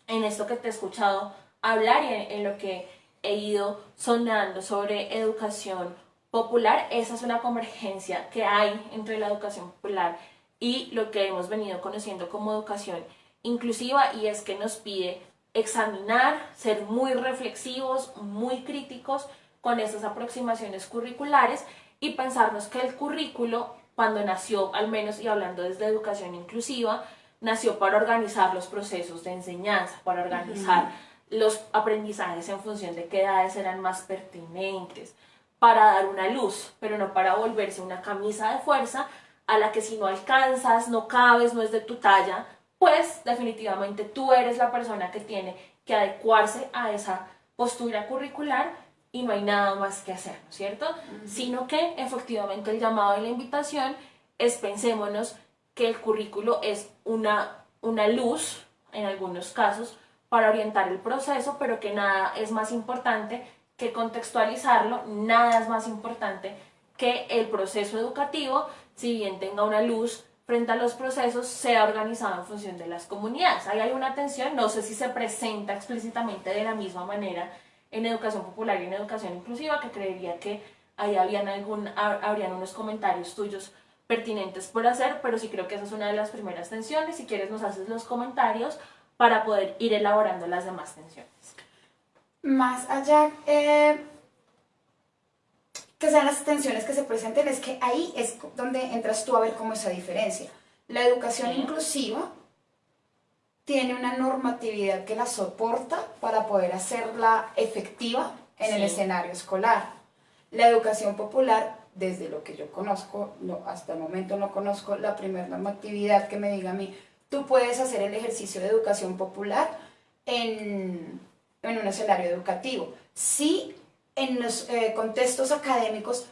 Speaker 1: en esto que te he escuchado hablar y en, lo que he ido sonando sobre educación popular, esa es una convergencia que hay entre la educación popular y lo que hemos venido conociendo como educación inclusiva y es que nos pide examinar, ser muy reflexivos, muy críticos con esas aproximaciones curriculares y pensarnos que el currículo, cuando nació, al menos y hablando desde educación inclusiva, nació para organizar los procesos de enseñanza, para organizar los aprendizajes en función de qué edades eran más pertinentes, para dar una luz, pero no para volverse una camisa de fuerza a la que si no alcanzas, no cabes, no es de tu talla, pues definitivamente tú eres la persona que tiene que adecuarse a esa postura curricular y no hay nada más que hacer, ¿no es cierto? Sino que efectivamente el llamado y la invitación es pensémonos que el currículo es una, una luz, en algunos casos, para orientar el proceso, pero que nada es más importante que contextualizarlo, nada es más importante que el proceso educativo, si bien tenga una luz frente a los procesos, sea organizado en función de las comunidades. Ahí hay una tensión, no sé si se presenta explícitamente de la misma manera en educación popular y en educación inclusiva, que creería que ahí habían algún, habrían unos comentarios tuyos pertinentes por hacer, pero sí creo que esa es una de las primeras tensiones. Si quieres nos haces los comentarios para poder ir elaborando las demás tensiones.
Speaker 2: Más allá eh, que sean las tensiones que se presenten, es que ahí es donde entras tú a ver cómo esa diferencia. La educación inclusiva tiene una normatividad que la soporta para poder hacerla efectiva en el escenario escolar. La educación popular, desde lo que yo conozco, no, hasta el momento no conozco la primera normatividad que me diga a mí, tú puedes hacer el ejercicio de educación popular en, en un escenario educativo. Si en los eh, contextos académicos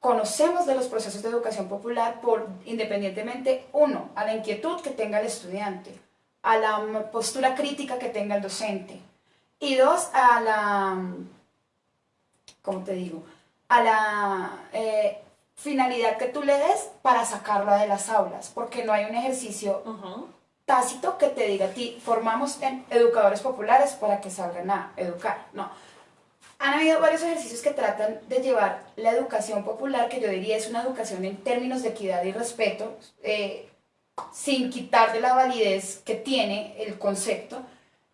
Speaker 2: conocemos de los procesos de educación popular por independientemente, uno, a la inquietud que tenga el estudiante, a la postura crítica que tenga el docente, y dos, a la, ¿cómo te digo? A la eh, finalidad que tú le des para sacarlo de las aulas, porque no hay un ejercicio tácito que te diga a ti, formamos en educadores populares para que salgan a educar. No. Han habido varios ejercicios que tratan de llevar la educación popular, que yo diría es una educación en términos de equidad y respeto, eh, sin quitar de la validez que tiene el concepto,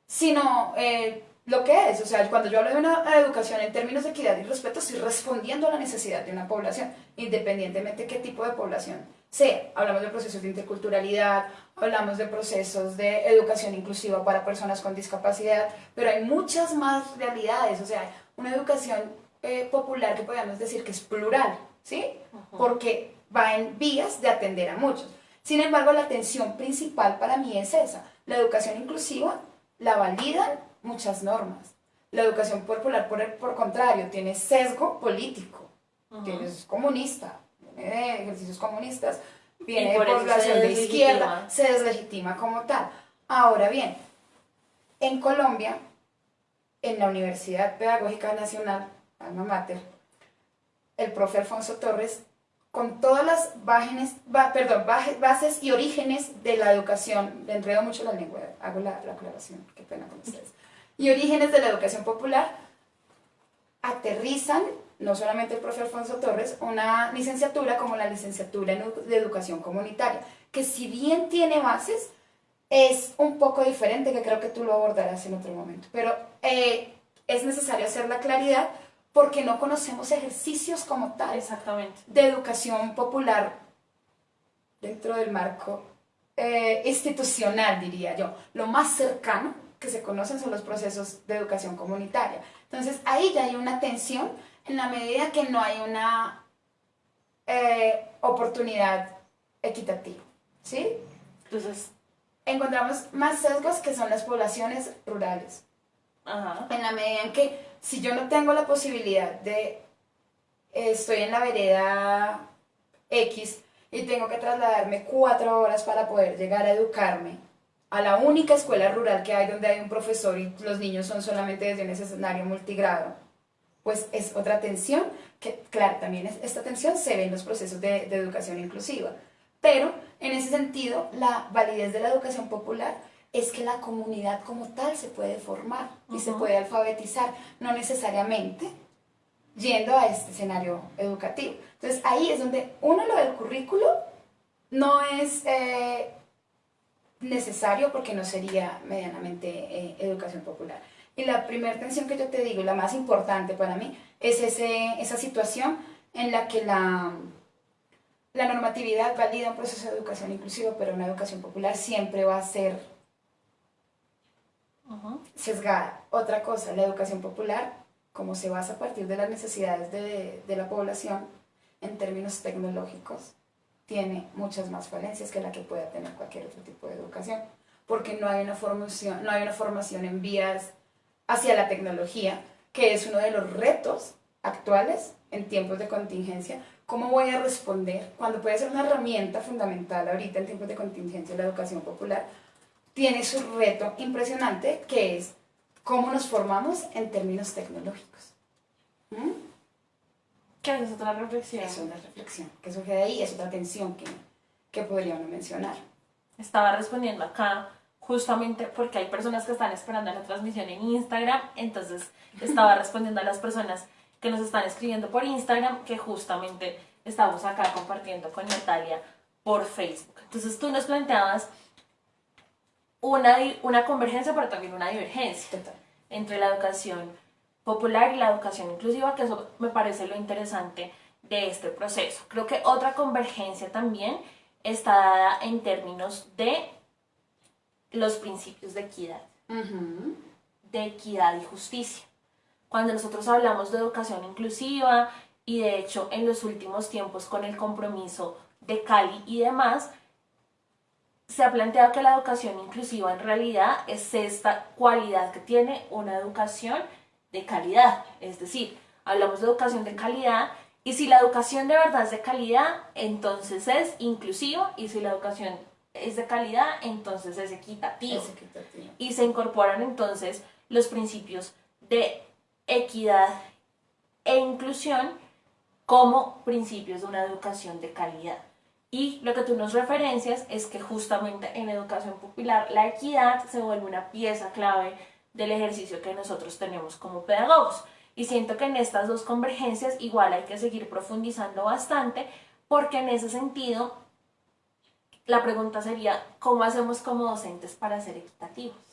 Speaker 2: sino eh, lo que es. O sea, cuando yo hablo de una educación en términos de equidad y respeto, estoy respondiendo a la necesidad de una población, independientemente de qué tipo de población sea. Hablamos de procesos de interculturalidad, hablamos de procesos de educación inclusiva para personas con discapacidad, pero hay muchas más realidades, o sea, una educación eh, popular que podríamos decir que es plural, ¿sí? Porque va en vías de atender a muchos. Sin embargo, la atención principal para mí es esa. La educación inclusiva la validan muchas normas. La educación popular, por el por contrario, tiene sesgo político, es comunista, viene de ejercicios comunistas, viene de población de izquierda, se deslegitima como tal. Ahora bien, en Colombia, en la Universidad Pedagógica Nacional, alma mater, el profe Alfonso Torres, con todas las perdón, bases y orígenes de la educación, le enredo mucho la lengua, hago la, la aclaración, qué pena con ustedes, y orígenes de la educación popular, aterrizan no solamente el profe Alfonso Torres, una licenciatura como la licenciatura de educación comunitaria, que si bien tiene bases, es un poco diferente, que creo que tú lo abordarás en otro momento. Pero eh, es necesario hacer la claridad porque no conocemos ejercicios como tal
Speaker 1: Exactamente.
Speaker 2: de educación popular dentro del marco eh, institucional, diría yo. Lo más cercano que se conocen son los procesos de educación comunitaria. Entonces ahí ya hay una tensión en la medida que no hay una eh, oportunidad equitativa. ¿Sí?
Speaker 1: Entonces,
Speaker 2: encontramos más sesgos que son las poblaciones rurales. En la medida en que si yo no tengo la posibilidad de, estoy en la vereda X y tengo que trasladarme cuatro horas para poder llegar a educarme a la única escuela rural que hay donde hay un profesor y los niños son solamente desde un escenario multigrado, pues es otra tensión, que claro, también esta tensión se ve en los procesos de, de educación inclusiva. Pero en ese sentido, la validez de la educación popular es que la comunidad como tal se puede formar y se puede alfabetizar, no necesariamente yendo a este escenario educativo. Entonces ahí es donde uno lo del currículo no es eh, necesario porque no sería medianamente eh, educación popular. Y la primera tensión que yo te digo, la más importante para mí, es ese, esa situación en la que la, la normatividad valida un proceso de educación inclusiva, pero una educación popular siempre va a ser sesgada. Otra cosa, la educación popular, como se basa a partir de las necesidades de, de la población en términos tecnológicos, tiene muchas más falencias que la que pueda tener cualquier otro tipo de educación, porque no hay una formación, no hay una formación en vías hacia la tecnología, que es uno de los retos actuales en tiempos de contingencia. ¿Cómo voy a responder cuando puede ser una herramienta fundamental ahorita en tiempos de contingencia la educación popular? Tiene su reto impresionante que es cómo nos formamos en términos tecnológicos.
Speaker 1: ¿Mm? ¿Qué es otra reflexión?
Speaker 2: Es una reflexión que surge de ahí, es otra tensión que, que podríamos mencionar.
Speaker 1: Estaba respondiendo acá justamente porque hay personas que están esperando la transmisión en Instagram, entonces estaba respondiendo a las personas que nos están escribiendo por Instagram, que justamente estamos acá compartiendo con Natalia por Facebook. Entonces tú nos planteabas una, una convergencia, pero también una divergencia entre la educación popular y la educación inclusiva, que eso me parece lo interesante de este proceso. Creo que otra convergencia también está dada en términos de los principios de equidad, de equidad y justicia. Cuando nosotros hablamos de educación inclusiva y de hecho en los últimos tiempos con el compromiso de Cali y demás, se ha planteado que la educación inclusiva en realidad es esta cualidad que tiene una educación de calidad. Es decir, hablamos de educación de calidad y si la educación de verdad es de calidad, entonces es inclusiva y si la educación es de calidad, entonces es equitativo. Y se incorporan entonces los principios de equidad e inclusión como principios de una educación de calidad. Y lo que tú nos referencias es que justamente en educación popular la equidad se vuelve una pieza clave del ejercicio que nosotros tenemos como pedagogos. Y siento que en estas dos convergencias igual hay que seguir profundizando bastante porque en ese sentido la pregunta sería, ¿cómo hacemos como docentes para ser equitativos?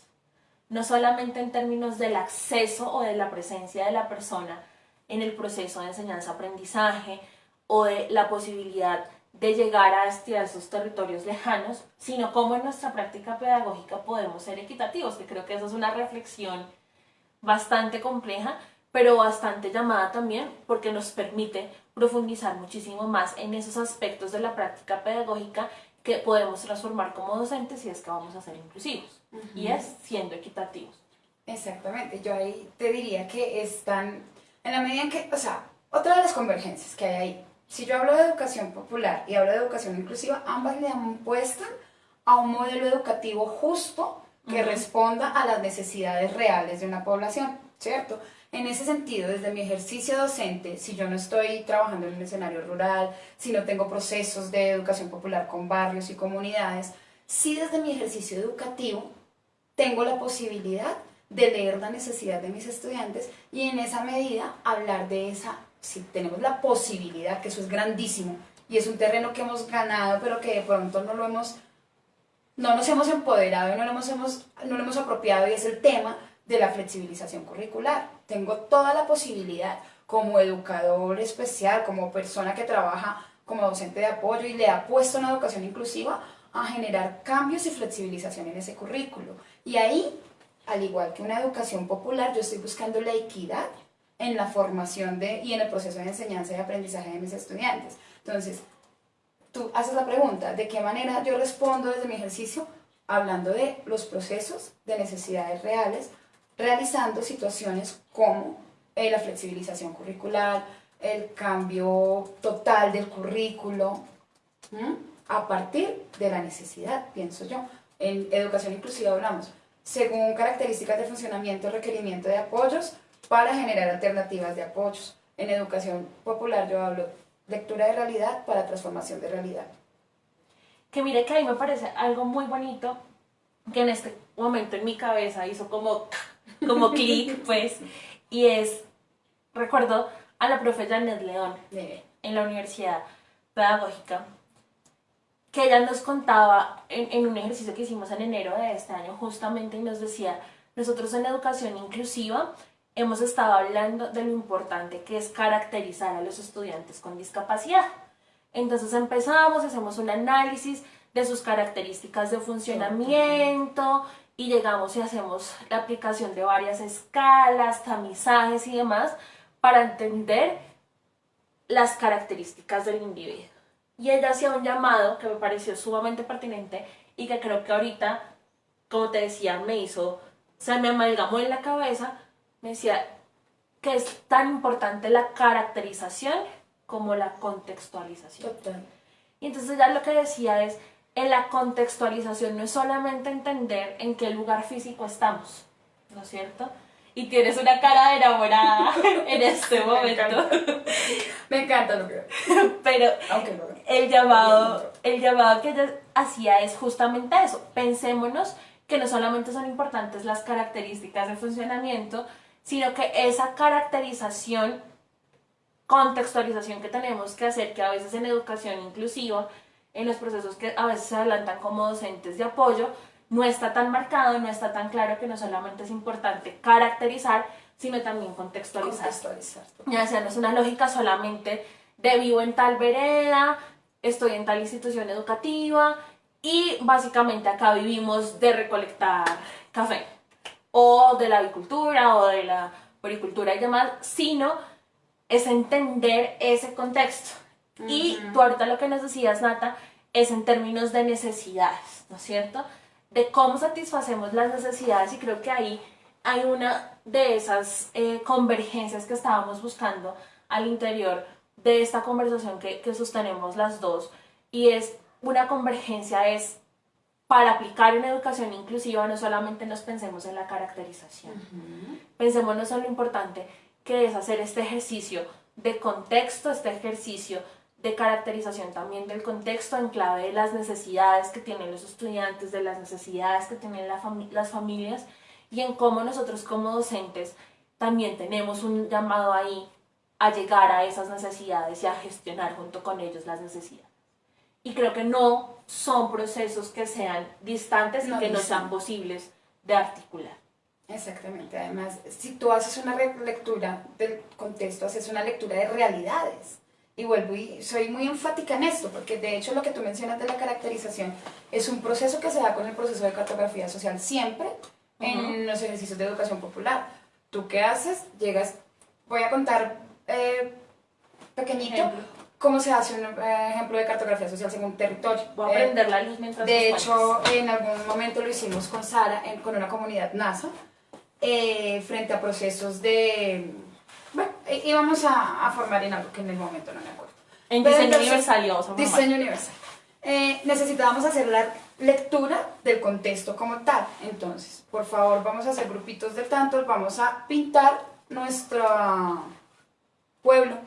Speaker 1: No solamente en términos del acceso o de la presencia de la persona en el proceso de enseñanza-aprendizaje o de la posibilidad de llegar a esos territorios lejanos, sino cómo en nuestra práctica pedagógica podemos ser equitativos, que creo que eso es una reflexión bastante compleja, pero bastante llamada también porque nos permite profundizar muchísimo más en esos aspectos de la práctica pedagógica que podemos transformar como docentes si es que vamos a ser inclusivos, y es siendo equitativos.
Speaker 2: Exactamente, yo ahí te diría que están, en la medida en que, o sea, otra de las convergencias que hay ahí si yo hablo de educación popular y hablo de educación inclusiva, ambas le apuestan a un modelo educativo justo que responda a las necesidades reales de una población, ¿cierto? En ese sentido, desde mi ejercicio docente, si yo no estoy trabajando en un escenario rural, si no tengo procesos de educación popular con barrios y comunidades, sí desde mi ejercicio educativo tengo la posibilidad de leer la necesidad de mis estudiantes y en esa medida hablar de esa si tenemos la posibilidad, que eso es grandísimo, y es un terreno que hemos ganado, pero que de pronto no lo hemos, no nos hemos empoderado y no lo hemos, no lo hemos apropiado, y es el tema de la flexibilización curricular. Tengo toda la posibilidad, como educador especial, como persona que trabaja como docente de apoyo y le ha puesto una educación inclusiva, a generar cambios y flexibilización en ese currículo. Y ahí, al igual que una educación popular, yo estoy buscando la equidad en la formación de, y en el proceso de enseñanza y aprendizaje de mis estudiantes. Entonces, tú haces la pregunta, ¿de qué manera yo respondo desde mi ejercicio? Hablando de los procesos de necesidades reales, realizando situaciones como eh, la flexibilización curricular, el cambio total del currículo, a partir de la necesidad, pienso yo. En educación inclusiva hablamos, según características de funcionamiento, requerimiento de apoyos, para generar alternativas de apoyos. En educación popular yo hablo lectura de realidad para transformación de realidad.
Speaker 1: Que mire que ahí me parece algo muy bonito que en este momento en mi cabeza hizo como, como clic, pues, y es, recuerdo a la profe Janet León en la Universidad Pedagógica, que ella nos contaba en, un ejercicio que hicimos en enero de este año justamente y nos decía, nosotros en educación inclusiva hemos estado hablando de lo importante que es caracterizar a los estudiantes con discapacidad. Entonces empezamos, hacemos un análisis de sus características de funcionamiento y llegamos y hacemos la aplicación de varias escalas, tamizajes y demás para entender las características del individuo. Y ella hacía un llamado que me pareció sumamente pertinente y que creo que ahorita, como te decía, me hizo, se me amalgamó en la cabeza, me decía que es tan importante la caracterización como la contextualización.
Speaker 2: Total.
Speaker 1: Y entonces ya lo que decía es, en la contextualización no es solamente entender en qué lugar físico estamos, ¿no es cierto? Y tienes una cara de enamorada en este momento.
Speaker 2: Me encanta lo que
Speaker 1: Pero
Speaker 2: no.
Speaker 1: el llamado, el llamado que ella hacía es justamente eso. Pensémonos que no solamente son importantes las características de funcionamiento, sino que esa caracterización, contextualización que tenemos que hacer, que a veces en educación inclusiva, en los procesos que a veces se adelantan como docentes de apoyo, no está tan marcado, no está tan claro que no solamente es importante caracterizar, sino también contextualizar.
Speaker 2: Contextualizar.
Speaker 1: Ya sea, no es una lógica solamente de vivo en tal vereda, estoy en tal institución educativa y básicamente acá vivimos de recolectar café o de la avicultura o de la poricultura y demás, sino es entender ese contexto. Y tú ahorita lo que nos decías, Nata, es en términos de necesidades, ¿no es cierto? De cómo satisfacemos las necesidades y creo que ahí hay una de esas eh, convergencias que estábamos buscando al interior de esta conversación que, que sostenemos las dos y es una convergencia es para aplicar en educación inclusiva no solamente nos pensemos en la caracterización, pensémonos en lo importante que es hacer este ejercicio de contexto, este ejercicio de caracterización también del contexto en clave de las necesidades que tienen los estudiantes, de las necesidades que tienen la fami- las familias y en cómo nosotros como docentes también tenemos un llamado ahí a llegar a esas necesidades y a gestionar junto con ellos las necesidades. Y creo que no son procesos que sean distantes y que no sean posibles de articular.
Speaker 2: Exactamente, además, si tú haces una lectura del contexto, haces una lectura de realidades. Y vuelvo y soy muy enfática en esto, porque de hecho lo que tú mencionas de la caracterización es un proceso que se da con el proceso de cartografía social siempre en los ejercicios de educación popular. ¿Tú qué haces? Llegas, voy a contar eh, pequeñito
Speaker 1: Ejemplo.
Speaker 2: cómo se hace un eh, ejemplo de cartografía social según territorio.
Speaker 1: Voy a
Speaker 2: Eh,
Speaker 1: prender la luz mientras
Speaker 2: de
Speaker 1: nos
Speaker 2: hecho, en algún momento lo hicimos con Sara, en- con una comunidad NASA, eh, frente a procesos de... Íbamos a, a formar en algo que en el momento no me acuerdo.
Speaker 1: En
Speaker 2: Pero
Speaker 1: diseño
Speaker 2: entonces,
Speaker 1: universal y vamos a formar.
Speaker 2: Diseño universal. Eh, necesitábamos hacer la lectura del contexto como tal. Entonces, por favor, vamos a hacer grupitos de tantos, vamos a pintar nuestro pueblo.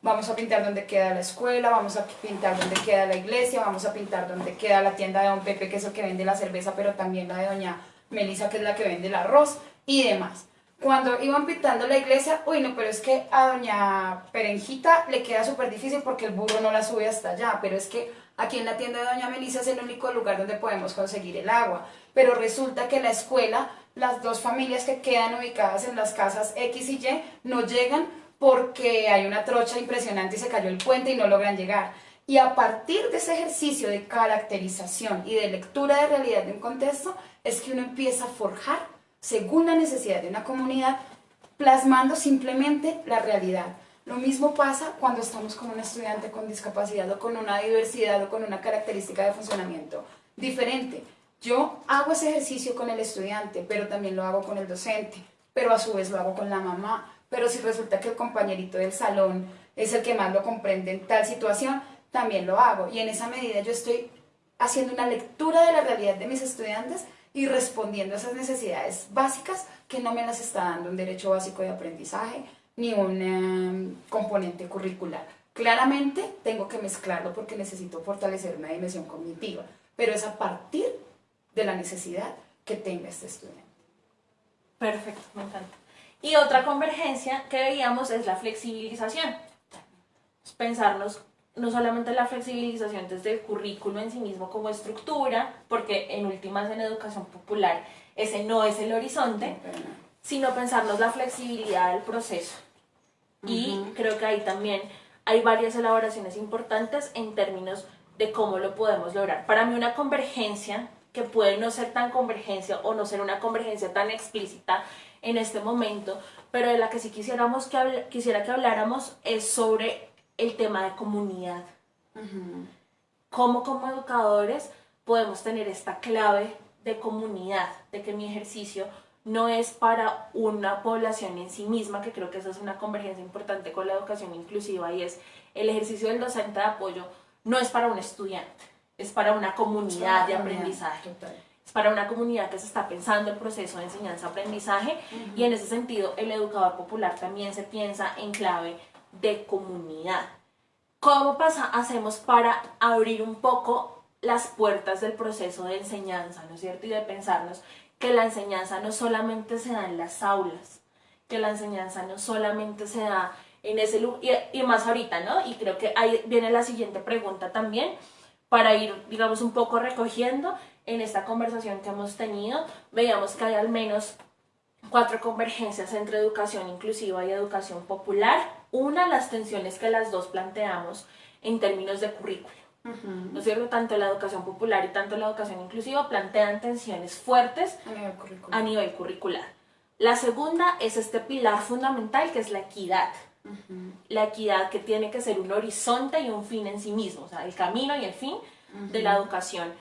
Speaker 2: Vamos a pintar donde queda la escuela, vamos a pintar donde queda la iglesia, vamos a pintar donde queda la tienda de Don Pepe, que es el que vende la cerveza, pero también la de Doña Melissa, que es la que vende el arroz y demás. Cuando iban pintando la iglesia, uy, no, pero es que a Doña Perenjita le queda súper difícil porque el burro no la sube hasta allá, pero es que aquí en la tienda de Doña Melissa es el único lugar donde podemos conseguir el agua. Pero resulta que la escuela, las dos familias que quedan ubicadas en las casas X y Y, no llegan porque hay una trocha impresionante y se cayó el puente y no logran llegar. Y a partir de ese ejercicio de caracterización y de lectura de realidad de un contexto, es que uno empieza a forjar según la necesidad de una comunidad, plasmando simplemente la realidad. Lo mismo pasa cuando estamos con un estudiante con discapacidad o con una diversidad o con una característica de funcionamiento diferente. Yo hago ese ejercicio con el estudiante, pero también lo hago con el docente, pero a su vez lo hago con la mamá. Pero si resulta que el compañerito del salón es el que más lo comprende en tal situación, también lo hago. Y en esa medida yo estoy haciendo una lectura de la realidad de mis estudiantes y respondiendo a esas necesidades básicas que no me las está dando un derecho básico de aprendizaje ni un eh, componente curricular. Claramente tengo que mezclarlo porque necesito fortalecer una dimensión cognitiva, pero es a partir de la necesidad que tenga este estudiante.
Speaker 1: Perfecto, me encanta. Y otra convergencia que veíamos es la flexibilización. Pensarnos no solamente la flexibilización desde el currículo en sí mismo como estructura, porque en últimas en educación popular ese no es el horizonte, sino pensarnos la flexibilidad del proceso. Y creo que ahí también hay varias elaboraciones importantes en términos de cómo lo podemos lograr. Para mí una convergencia que que puede no ser tan convergencia o no ser una convergencia tan explícita en este momento, pero de la que sí quisiéramos que quisiera que habláramos es sobre el tema de comunidad. Cómo como educadores podemos tener esta clave de comunidad, de que mi ejercicio no es para una población en sí misma, que creo que esa es una convergencia importante con la educación inclusiva y es el ejercicio del docente de apoyo no es para un estudiante, es para una comunidad de aprendizaje. Es para una comunidad que se está pensando el proceso de enseñanza-aprendizaje y en ese sentido el educador popular también se piensa en clave de comunidad. ¿Cómo pasa, hacemos para abrir un poco las puertas del proceso de enseñanza, ¿no es cierto? Y de pensarnos que la enseñanza no solamente se da en las aulas, que la enseñanza no solamente se da en ese lugar, y, más ahorita, ¿no? Y creo que ahí viene la siguiente pregunta también, para ir, digamos, un poco recogiendo en esta conversación que hemos tenido, veíamos que hay al menos cuatro convergencias entre educación inclusiva y educación popular. Una, las tensiones que las dos planteamos en términos de currículo. ¿No es cierto? Tanto la educación popular y tanto la educación inclusiva plantean tensiones fuertes a nivel curricular. La segunda es este pilar fundamental que es la equidad. La equidad que tiene que ser un horizonte y un fin en sí mismo, o sea, el camino y el fin de la educación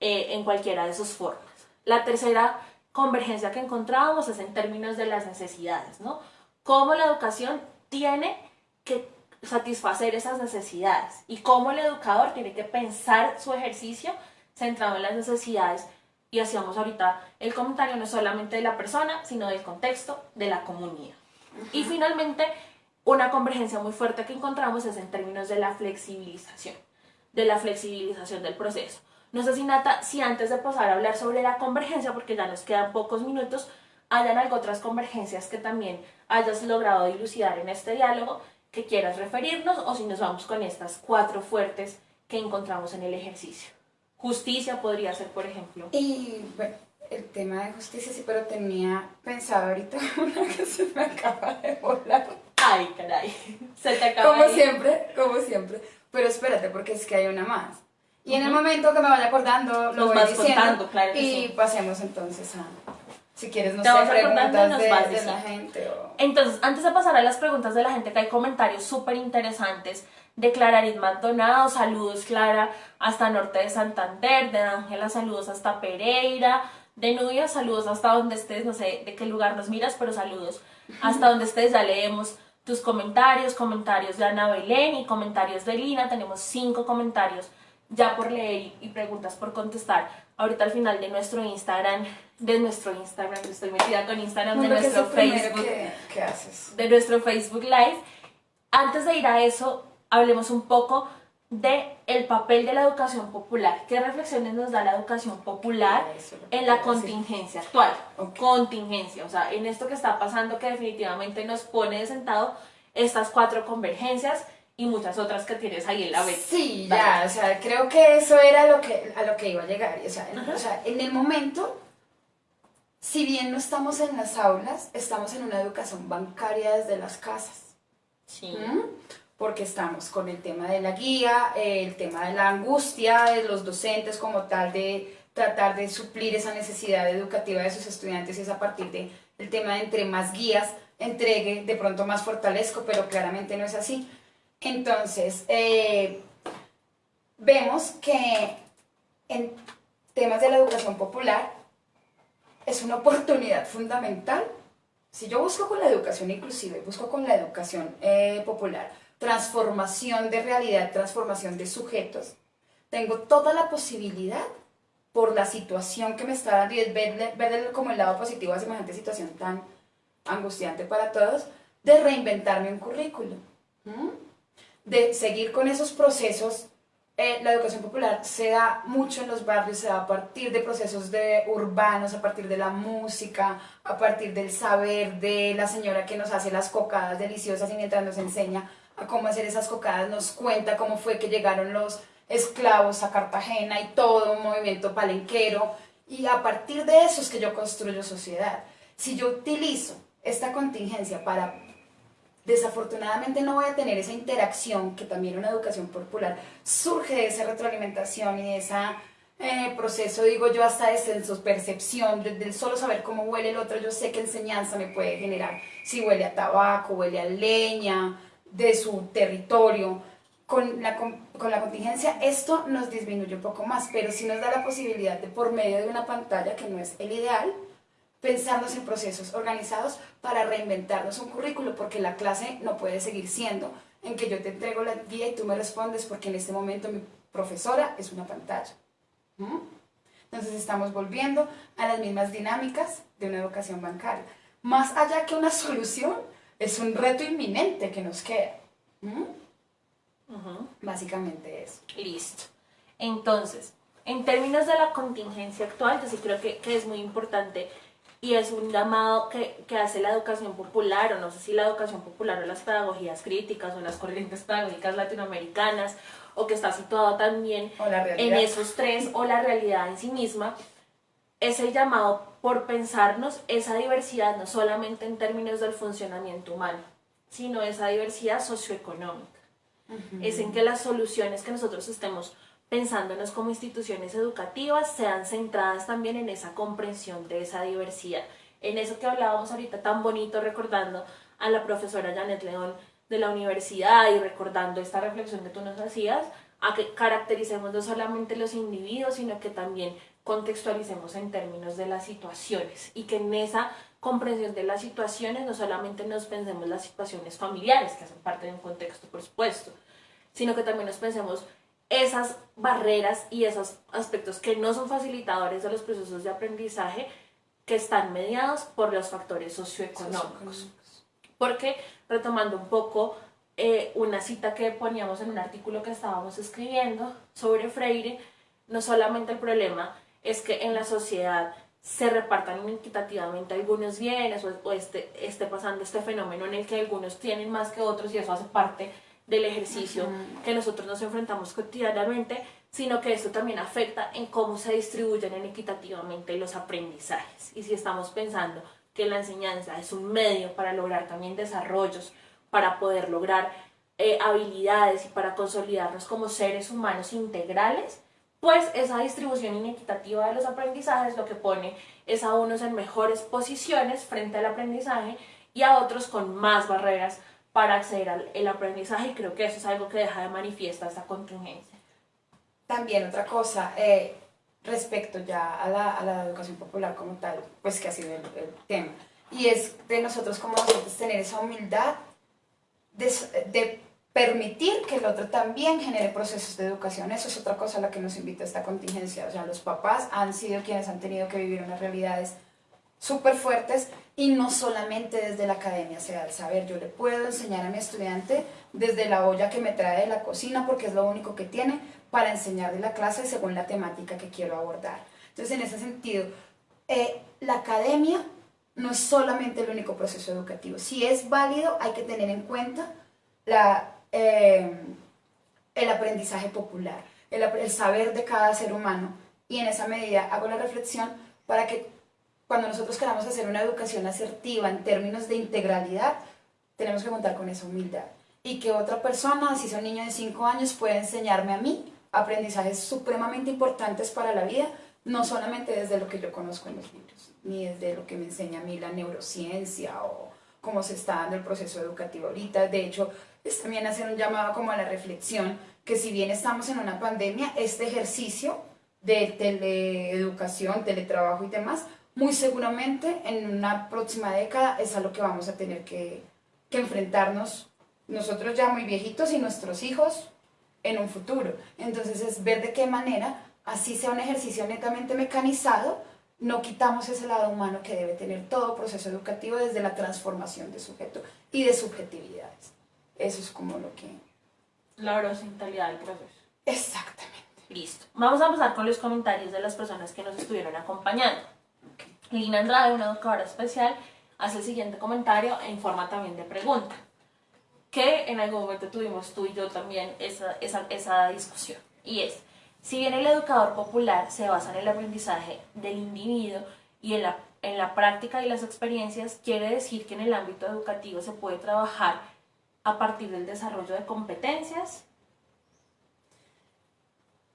Speaker 1: eh, en cualquiera de sus formas. La tercera convergencia que encontrábamos es en términos de las necesidades, ¿no? Cómo la educación tiene que satisfacer esas necesidades y cómo el educador tiene que pensar su ejercicio centrado en las necesidades y hacíamos ahorita el comentario no solamente de la persona, sino del contexto de la comunidad. Y finalmente, una convergencia muy fuerte que encontramos es en términos de la flexibilización, de la flexibilización del proceso. No sé si Nata, si antes de pasar a hablar sobre la convergencia, porque ya nos quedan pocos minutos, hayan algo otras convergencias que también hayas logrado dilucidar en este diálogo que quieras referirnos o si nos vamos con estas cuatro fuertes que encontramos en el ejercicio. Justicia podría ser, por ejemplo.
Speaker 2: Y bueno, el tema de justicia sí, pero tenía pensado ahorita una que se me acaba de volar.
Speaker 1: Ay, caray. Se te acaba
Speaker 2: Como siempre, como siempre. Pero espérate, porque es que hay una más. Y en el momento que me vaya acordando, lo voy diciendo. claro y pasemos entonces a, si quieres, no sé, preguntas de, de la gente. O...
Speaker 1: Entonces, antes de pasar a las preguntas de la gente, que hay comentarios súper interesantes de Clararit Maldonado, saludos Clara, hasta Norte de Santander, de Ángela, saludos hasta Pereira, de Nubia, saludos hasta donde estés, no sé de qué lugar nos miras, pero saludos hasta donde estés, ya leemos tus comentarios, comentarios de Ana Belén y comentarios de Lina, tenemos cinco comentarios ya por leer y preguntas por contestar. Ahorita al final de nuestro Instagram, de nuestro Instagram, estoy metida con Instagram, de nuestro Facebook.
Speaker 2: ¿Qué haces?
Speaker 1: De nuestro Facebook Live. Antes de ir a eso, hablemos un poco de el papel de la educación popular. ¿Qué reflexiones nos da la educación popular en la contingencia actual? Contingencia, o sea, en esto que está pasando que definitivamente nos pone de sentado estas cuatro convergencias y muchas otras que tienes ahí en la vez.
Speaker 2: Sí, ya, o sea, creo que eso era lo que, a lo que iba a llegar. O sea, o sea, en el momento, si bien no estamos en las aulas, estamos en una educación bancaria desde las casas.
Speaker 1: Sí.
Speaker 2: ¿Mm? Porque estamos con el tema de la guía, el tema de la angustia de los docentes como tal de tratar de suplir esa necesidad educativa de sus estudiantes y es a partir de el tema de entre más guías entregue, de pronto más fortalezco, pero claramente no es así. Entonces, eh, vemos que en temas de la educación popular es una oportunidad fundamental. Si yo busco con la educación inclusiva, busco con la educación eh, popular, transformación de realidad, transformación de sujetos, tengo toda la posibilidad por la situación que me está dando y es ver, como el lado positivo a semejante situación tan angustiante para todos, de reinventarme un currículo de seguir con esos procesos, eh, la educación popular se da mucho en los barrios, se da a partir de procesos de urbanos, a partir de la música, a partir del saber de la señora que nos hace las cocadas deliciosas y mientras nos enseña a cómo hacer esas cocadas, nos cuenta cómo fue que llegaron los esclavos a Cartagena y todo un movimiento palenquero. Y a partir de eso es que yo construyo sociedad. Si yo utilizo esta contingencia para desafortunadamente no voy a tener esa interacción que también una educación popular surge de esa retroalimentación y de esa eh, proceso, digo yo, hasta de su percepción, del solo saber cómo huele el otro, yo sé qué enseñanza me puede generar, si huele a tabaco, huele a leña, de su territorio. Con la, con la contingencia esto nos disminuye un poco más, pero sí nos da la posibilidad de, por medio de una pantalla, que no es el ideal, pensarnos en procesos organizados para reinventarnos un currículo, porque la clase no puede seguir siendo en que yo te entrego la guía y tú me respondes, porque en este momento mi profesora es una pantalla. Entonces estamos volviendo a las mismas dinámicas de una educación bancaria. Más allá que una solución, es un reto inminente que nos queda. Básicamente eso.
Speaker 1: Listo. Entonces, en términos de la contingencia actual, yo sí creo que, que es muy importante y es un llamado que, que, hace la educación popular, o no sé si la educación popular o las pedagogías críticas o las corrientes pedagógicas latinoamericanas, o que está situado también en esos tres, o la realidad en sí misma, es el llamado por pensarnos esa diversidad no solamente en términos del funcionamiento humano, sino esa diversidad socioeconómica. Es en que las soluciones que nosotros estemos pensándonos como instituciones educativas sean centradas también en esa comprensión de esa diversidad. En eso que hablábamos ahorita tan bonito recordando a la profesora Janet León de la universidad y recordando esta reflexión que tú nos hacías, a que caractericemos no solamente los individuos, sino que también contextualicemos en términos de las situaciones y que en esa comprensión de las situaciones no solamente nos pensemos las situaciones familiares, que hacen parte de un contexto, por supuesto, sino que también nos pensemos esas barreras y esos aspectos que no son facilitadores de los procesos de aprendizaje que están mediados por los factores socioeconómicos. Porque retomando un poco eh, una cita que poníamos en un artículo que estábamos escribiendo sobre Freire, no solamente el problema es que en la sociedad se repartan inequitativamente algunos bienes o, esté, esté, pasando este fenómeno en el que algunos tienen más que otros y eso hace parte del ejercicio que nosotros nos enfrentamos cotidianamente, sino que esto también afecta en cómo se distribuyen inequitativamente los aprendizajes. Y si estamos pensando que la enseñanza es un medio para lograr también desarrollos, para poder lograr eh, habilidades y para consolidarnos como seres humanos integrales, pues esa distribución inequitativa de los aprendizajes lo que pone es a unos en mejores posiciones frente al aprendizaje y a otros con más barreras para acceder al aprendizaje y creo que eso es algo que deja de manifiesta esta contingencia.
Speaker 2: También otra cosa, eh, respecto ya a la, a la, educación popular como tal, pues que ha sido el, tema. Y es de nosotros como nosotros tener esa humildad de, de, permitir que el otro también genere procesos de educación. Eso es otra cosa a la que nos invita esta contingencia. O sea, los papás han sido quienes han tenido que vivir unas realidades súper fuertes y no solamente desde la academia se da el saber. Yo le puedo enseñar a mi estudiante desde la olla que me trae de la cocina porque es lo único que tiene, para enseñar de la clase según la temática que quiero abordar. Entonces, en ese sentido, eh, la academia no es solamente el único proceso educativo. Si es válido, hay que tener en cuenta la, eh, el aprendizaje popular, el, el saber de cada ser humano. Y en esa medida hago la reflexión para que cuando nosotros queramos hacer una educación asertiva en términos de integralidad, tenemos que contar con esa humildad. Y que otra persona, si son niño de 5 años, puede enseñarme a mí aprendizajes supremamente importantes para la vida, no solamente desde lo que yo conozco en los libros, ni desde lo que me enseña a mí la neurociencia o cómo se está dando el proceso educativo ahorita. De hecho, es también hacer un llamado como a la reflexión, que si bien estamos en una pandemia, este ejercicio de teleeducación, teletrabajo y demás, muy seguramente en una próxima década es a lo que vamos a tener que, que enfrentarnos nosotros ya muy viejitos y nuestros hijos en un futuro. Entonces es ver de qué manera, así sea un ejercicio netamente mecanizado, no quitamos ese lado humano que debe tener todo proceso educativo desde la transformación de sujeto y de subjetividades. Eso es como lo que...
Speaker 1: La horizontalidad del proceso.
Speaker 2: Exactamente.
Speaker 1: Listo. Vamos a empezar con los comentarios de las personas que nos estuvieron acompañando. Lina Andrade, una educadora especial, hace el siguiente comentario en forma también de pregunta que en algún momento tuvimos tú y yo también esa, esa, esa discusión. Y es, si bien el educador popular se basa en el aprendizaje del individuo y en la, en la práctica y las experiencias, quiere decir que en el ámbito educativo se puede trabajar a partir del desarrollo de competencias.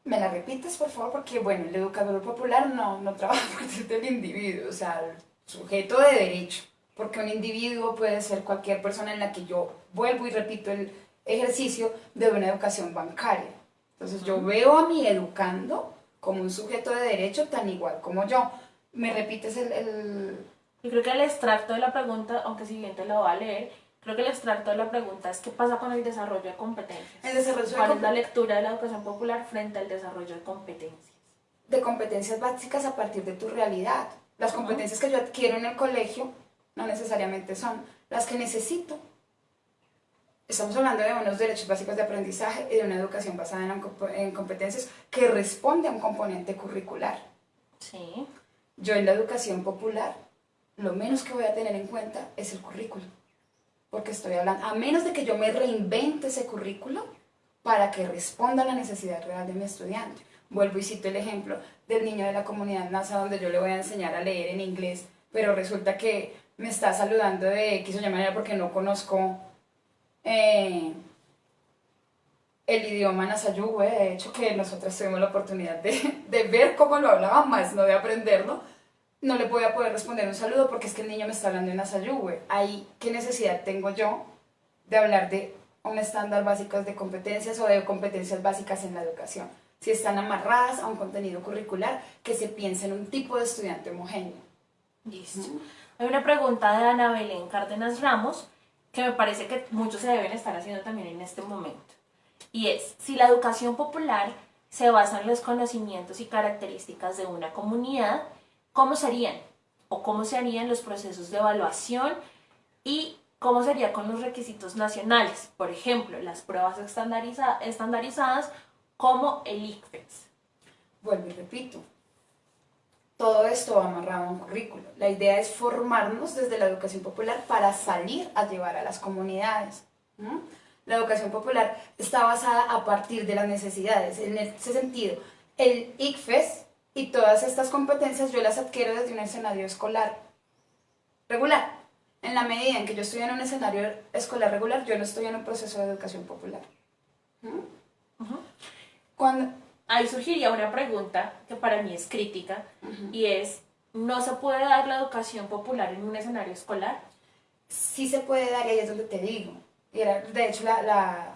Speaker 2: ¿Me la repites, por favor? Porque, bueno, el educador popular no, no trabaja a partir del individuo, o sea, el sujeto de derecho, porque un individuo puede ser cualquier persona en la que yo vuelvo y repito el ejercicio de una educación bancaria. Entonces yo veo a mi educando como un sujeto de derecho tan igual como yo. ¿Me repites el, el...
Speaker 1: Yo creo que el extracto de la pregunta, aunque si bien te lo va a leer, creo que el extracto de la pregunta es qué pasa con el desarrollo de competencias.
Speaker 2: El desarrollo de
Speaker 1: ¿Cuál es la lectura de la educación popular frente al desarrollo de competencias?
Speaker 2: de competencias básicas a partir de tu realidad. Las competencias que yo adquiero en el colegio no necesariamente son las que necesito. Estamos hablando de unos derechos básicos de aprendizaje y de una educación basada en, en competencias que responde a un componente curricular.
Speaker 1: Sí.
Speaker 2: Yo en la educación popular, lo menos que voy a tener en cuenta es el currículo. Porque estoy hablando, a menos de que yo me reinvente ese currículo para que responda a la necesidad real de mi estudiante. Vuelvo y cito el ejemplo del niño de la comunidad NASA donde yo le voy a enseñar a leer en inglés, pero resulta que me está saludando de X o Y manera porque no conozco eh, el idioma Nasayugüe, de hecho que nosotras tuvimos la oportunidad de, de ver cómo lo hablaban más, no de aprenderlo, no le voy a poder responder un saludo porque es que el niño me está hablando en Nasayugüe. Ahí, ¿qué necesidad tengo yo de hablar de un estándar básico de competencias o de competencias básicas en la educación? Si están amarradas a un contenido curricular que se piense en un tipo de estudiante homogéneo.
Speaker 1: Listo. Hay una pregunta de Ana Belén Cárdenas Ramos que me parece que muchos se deben estar haciendo también en este momento. Y es, si la educación popular se basa en los conocimientos y características de una comunidad, ¿cómo serían? ¿O cómo se harían los procesos de evaluación? ¿Y cómo sería con los requisitos nacionales? Por ejemplo, las pruebas estandariza- estandarizadas como el ICFES.
Speaker 2: Vuelvo y repito, todo esto va amarrado a un currículo. La idea es formarnos desde la educación popular para salir a llevar a las comunidades. La educación popular está basada a partir de las necesidades. En ese sentido, el ICFES y todas estas competencias yo las adquiero desde un escenario escolar regular. En la medida en que yo estoy en un escenario escolar regular, yo no estoy en un proceso de educación popular. ¿no?
Speaker 1: Ujú.
Speaker 2: Cuando,
Speaker 1: ahí surgiría una pregunta que para mí es crítica y es, ¿no se puede dar la educación popular en un escenario escolar?
Speaker 2: sí se puede dar y ahí es donde te digo. Y era, de hecho, la, la-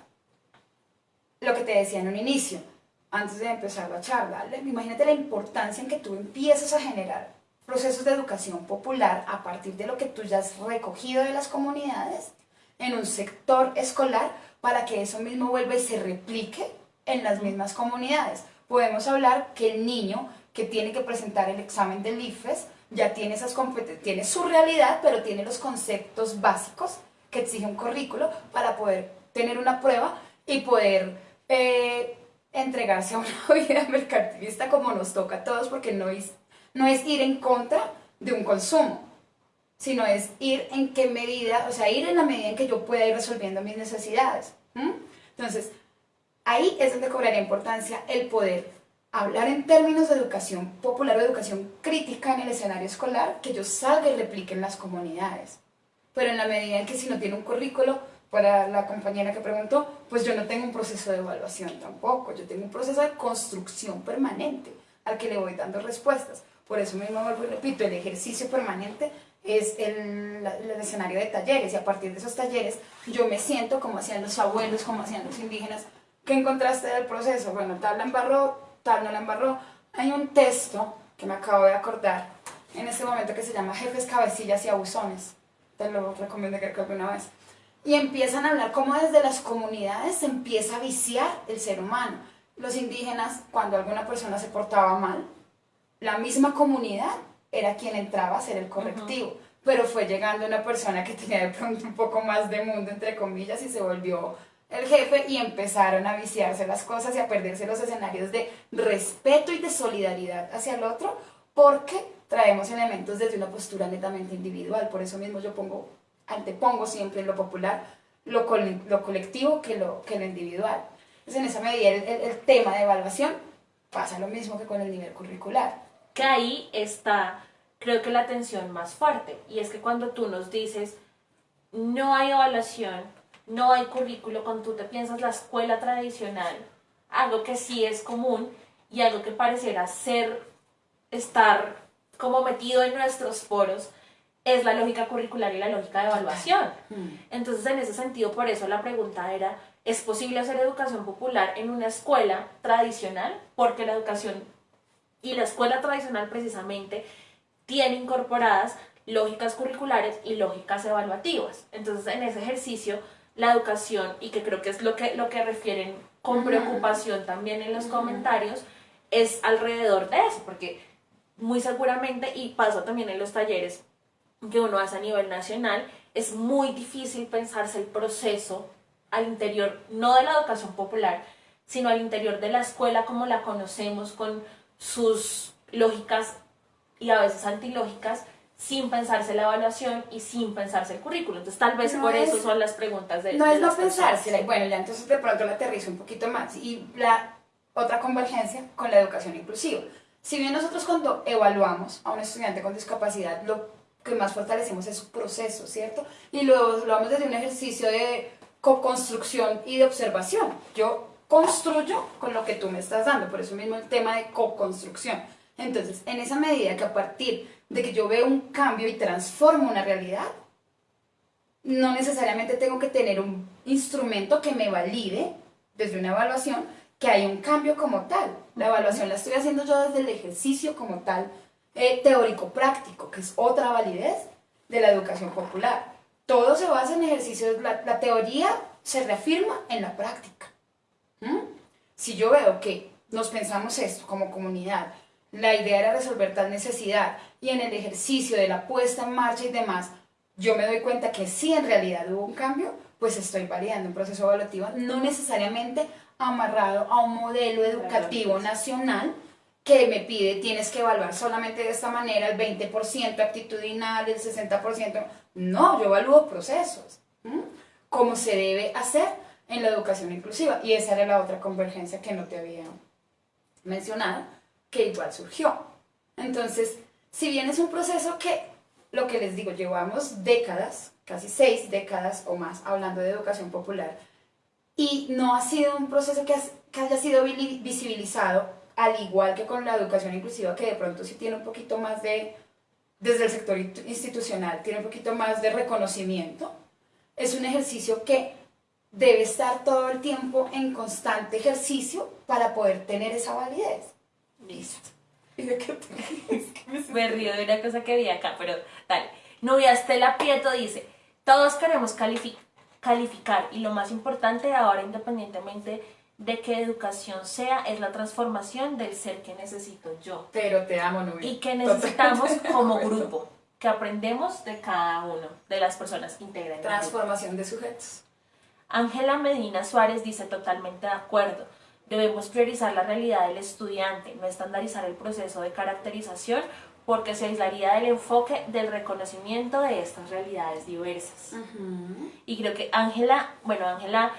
Speaker 2: lo que te decía en un inicio, antes de empezar la charla. La- Imagínate la importancia en que tú empiezas a generar procesos de educación popular a partir de lo que tú ya has recogido de las comunidades en un sector escolar para que eso mismo vuelva y se replique en las mismas comunidades. Podemos hablar que el niño que tiene que presentar el examen del IFES ya tiene esas tiene su realidad, pero tiene los conceptos básicos que exige un currículo para poder tener una prueba y poder eh, entregarse a una vida mercantilista como nos toca a todos, porque no es, no es ir en contra de un consumo, sino es ir en qué medida, o sea, ir en la medida en que yo pueda ir resolviendo mis necesidades. ¿m? Entonces, ahí es donde cobraría importancia el poder hablar en términos de educación popular o educación crítica en el escenario escolar, que yo salga y replique en las comunidades. Pero en la medida en que si no tiene un currículo, para la compañera que preguntó, pues yo no tengo un proceso de evaluación tampoco, yo tengo un proceso de construcción permanente al que le voy dando respuestas. Por eso mismo vuelvo y repito, el ejercicio permanente es el, escenario de talleres y a partir de esos talleres yo me siento como hacían los abuelos, como hacían los indígenas. ¿Qué encontraste del proceso? Bueno, tal la embarró, tal no la embarró. Hay un texto que me acabo de acordar en este momento que se llama Jefes, Cabecillas y Abusones. Te lo recomiendo que creo que una vez. Y empiezan a hablar cómo desde las comunidades se empieza a viciar el ser humano. Los indígenas, cuando alguna persona se portaba mal, la misma comunidad era quien entraba a hacer el correctivo. Pero fue llegando una persona que tenía de pronto un poco más de mundo, entre comillas, y se volvió el jefe y empezaron a viciarse las cosas y a perderse los escenarios de respeto y de solidaridad hacia el otro, porque traemos elementos desde una postura netamente individual. Por eso mismo yo pongo, antepongo siempre lo popular lo, col- lo colectivo que lo, que lo individual. Entonces, en esa medida, el, el- tema de evaluación pasa lo mismo que con el nivel curricular.
Speaker 1: Que ahí está, creo que la tensión más fuerte. Y es que cuando tú nos dices, no hay evaluación, no hay currículo, cuando tú te piensas la escuela tradicional, algo que sí es común y algo que pareciera ser, estar como metido en nuestros poros, es la lógica curricular y la lógica de evaluación.
Speaker 2: Mm.
Speaker 1: Entonces, en ese sentido, por eso la pregunta era, ¿es posible hacer educación popular en una escuela tradicional? Porque la educación y la escuela tradicional precisamente tiene incorporadas lógicas curriculares y lógicas evaluativas. Entonces, en ese ejercicio, la educación, y que creo que es lo que, lo que refieren con preocupación también en los comentarios, es alrededor de eso, porque muy seguramente, y pasa también en los talleres que uno hace a nivel nacional, es muy difícil pensarse el proceso al interior, no de la educación popular, sino al interior de la escuela como la conocemos, con sus lógicas y a veces antilógicas, sin pensarse la evaluación y sin pensarse el currículo. Entonces tal vez
Speaker 2: No
Speaker 1: por
Speaker 2: es-
Speaker 1: eso son las preguntas de
Speaker 2: No
Speaker 1: de
Speaker 2: es no y bueno, ya entonces de pronto la aterrizo un poquito más. Y la otra convergencia con la educación inclusiva. Si bien nosotros cuando evaluamos a un estudiante con discapacidad, lo que más fortalecemos es su proceso, ¿cierto? Y lo evaluamos desde un ejercicio de co-construcción y de observación. Yo construyo con lo que tú me estás dando, por eso mismo el tema de co-construcción. Entonces, en esa medida que a partir de que yo veo un cambio y transformo una realidad, no necesariamente tengo que tener un instrumento que me valide desde una evaluación que hay un cambio como tal. La evaluación la estoy haciendo yo desde el ejercicio como tal, eh, teórico-práctico, que es otra validez de la educación popular. Todo se basa en ejercicios, la, la teoría se reafirma en la práctica. ¿Mm? Si yo veo que nos pensamos esto como comunidad, la idea era resolver tal necesidad y en el ejercicio de la puesta en marcha y demás, yo me doy cuenta que sí en realidad hubo un cambio, pues estoy validando un proceso evaluativo no necesariamente amarrado a un modelo educativo nacional que me pide tienes que evaluar solamente de esta manera el 20% actitudinal, el 60%. No, yo evalúo procesos, ¿m? como se debe hacer en la educación inclusiva. Y esa era la otra convergencia que no te había mencionado, que igual surgió. Entonces, si bien es un proceso que, lo que les digo, llevamos décadas, casi seis décadas o más, hablando de educación popular, y no ha sido un proceso que, has- que haya sido visibilizado, al igual que con la educación inclusiva, que de pronto sí tiene un poquito más de, desde el sector institucional, tiene un poquito más de reconocimiento. Es un ejercicio que debe estar todo el tiempo en constante ejercicio para poder tener esa validez.
Speaker 1: Listo.
Speaker 2: ¿Y de qué te ríes? ¿Qué me
Speaker 1: río de una cosa que vi acá, pero dale. Nubia Estela Prieto dice, todos queremos califi- calificar y lo más importante ahora, independientemente de qué educación sea, es la transformación del ser que necesito yo
Speaker 2: Pero te amo, Nubia.
Speaker 1: y que necesitamos
Speaker 2: Totalmente
Speaker 1: como grupo, que aprendemos de cada uno de las personas que integran el grupo.
Speaker 2: Transformación de sujetos.
Speaker 1: Ángela Medina Suárez dice totalmente de acuerdo. Debemos priorizar la realidad del estudiante, no estandarizar el proceso de caracterización porque se aislaría del enfoque del reconocimiento de estas realidades diversas. Y creo que Ángela, bueno, Ángela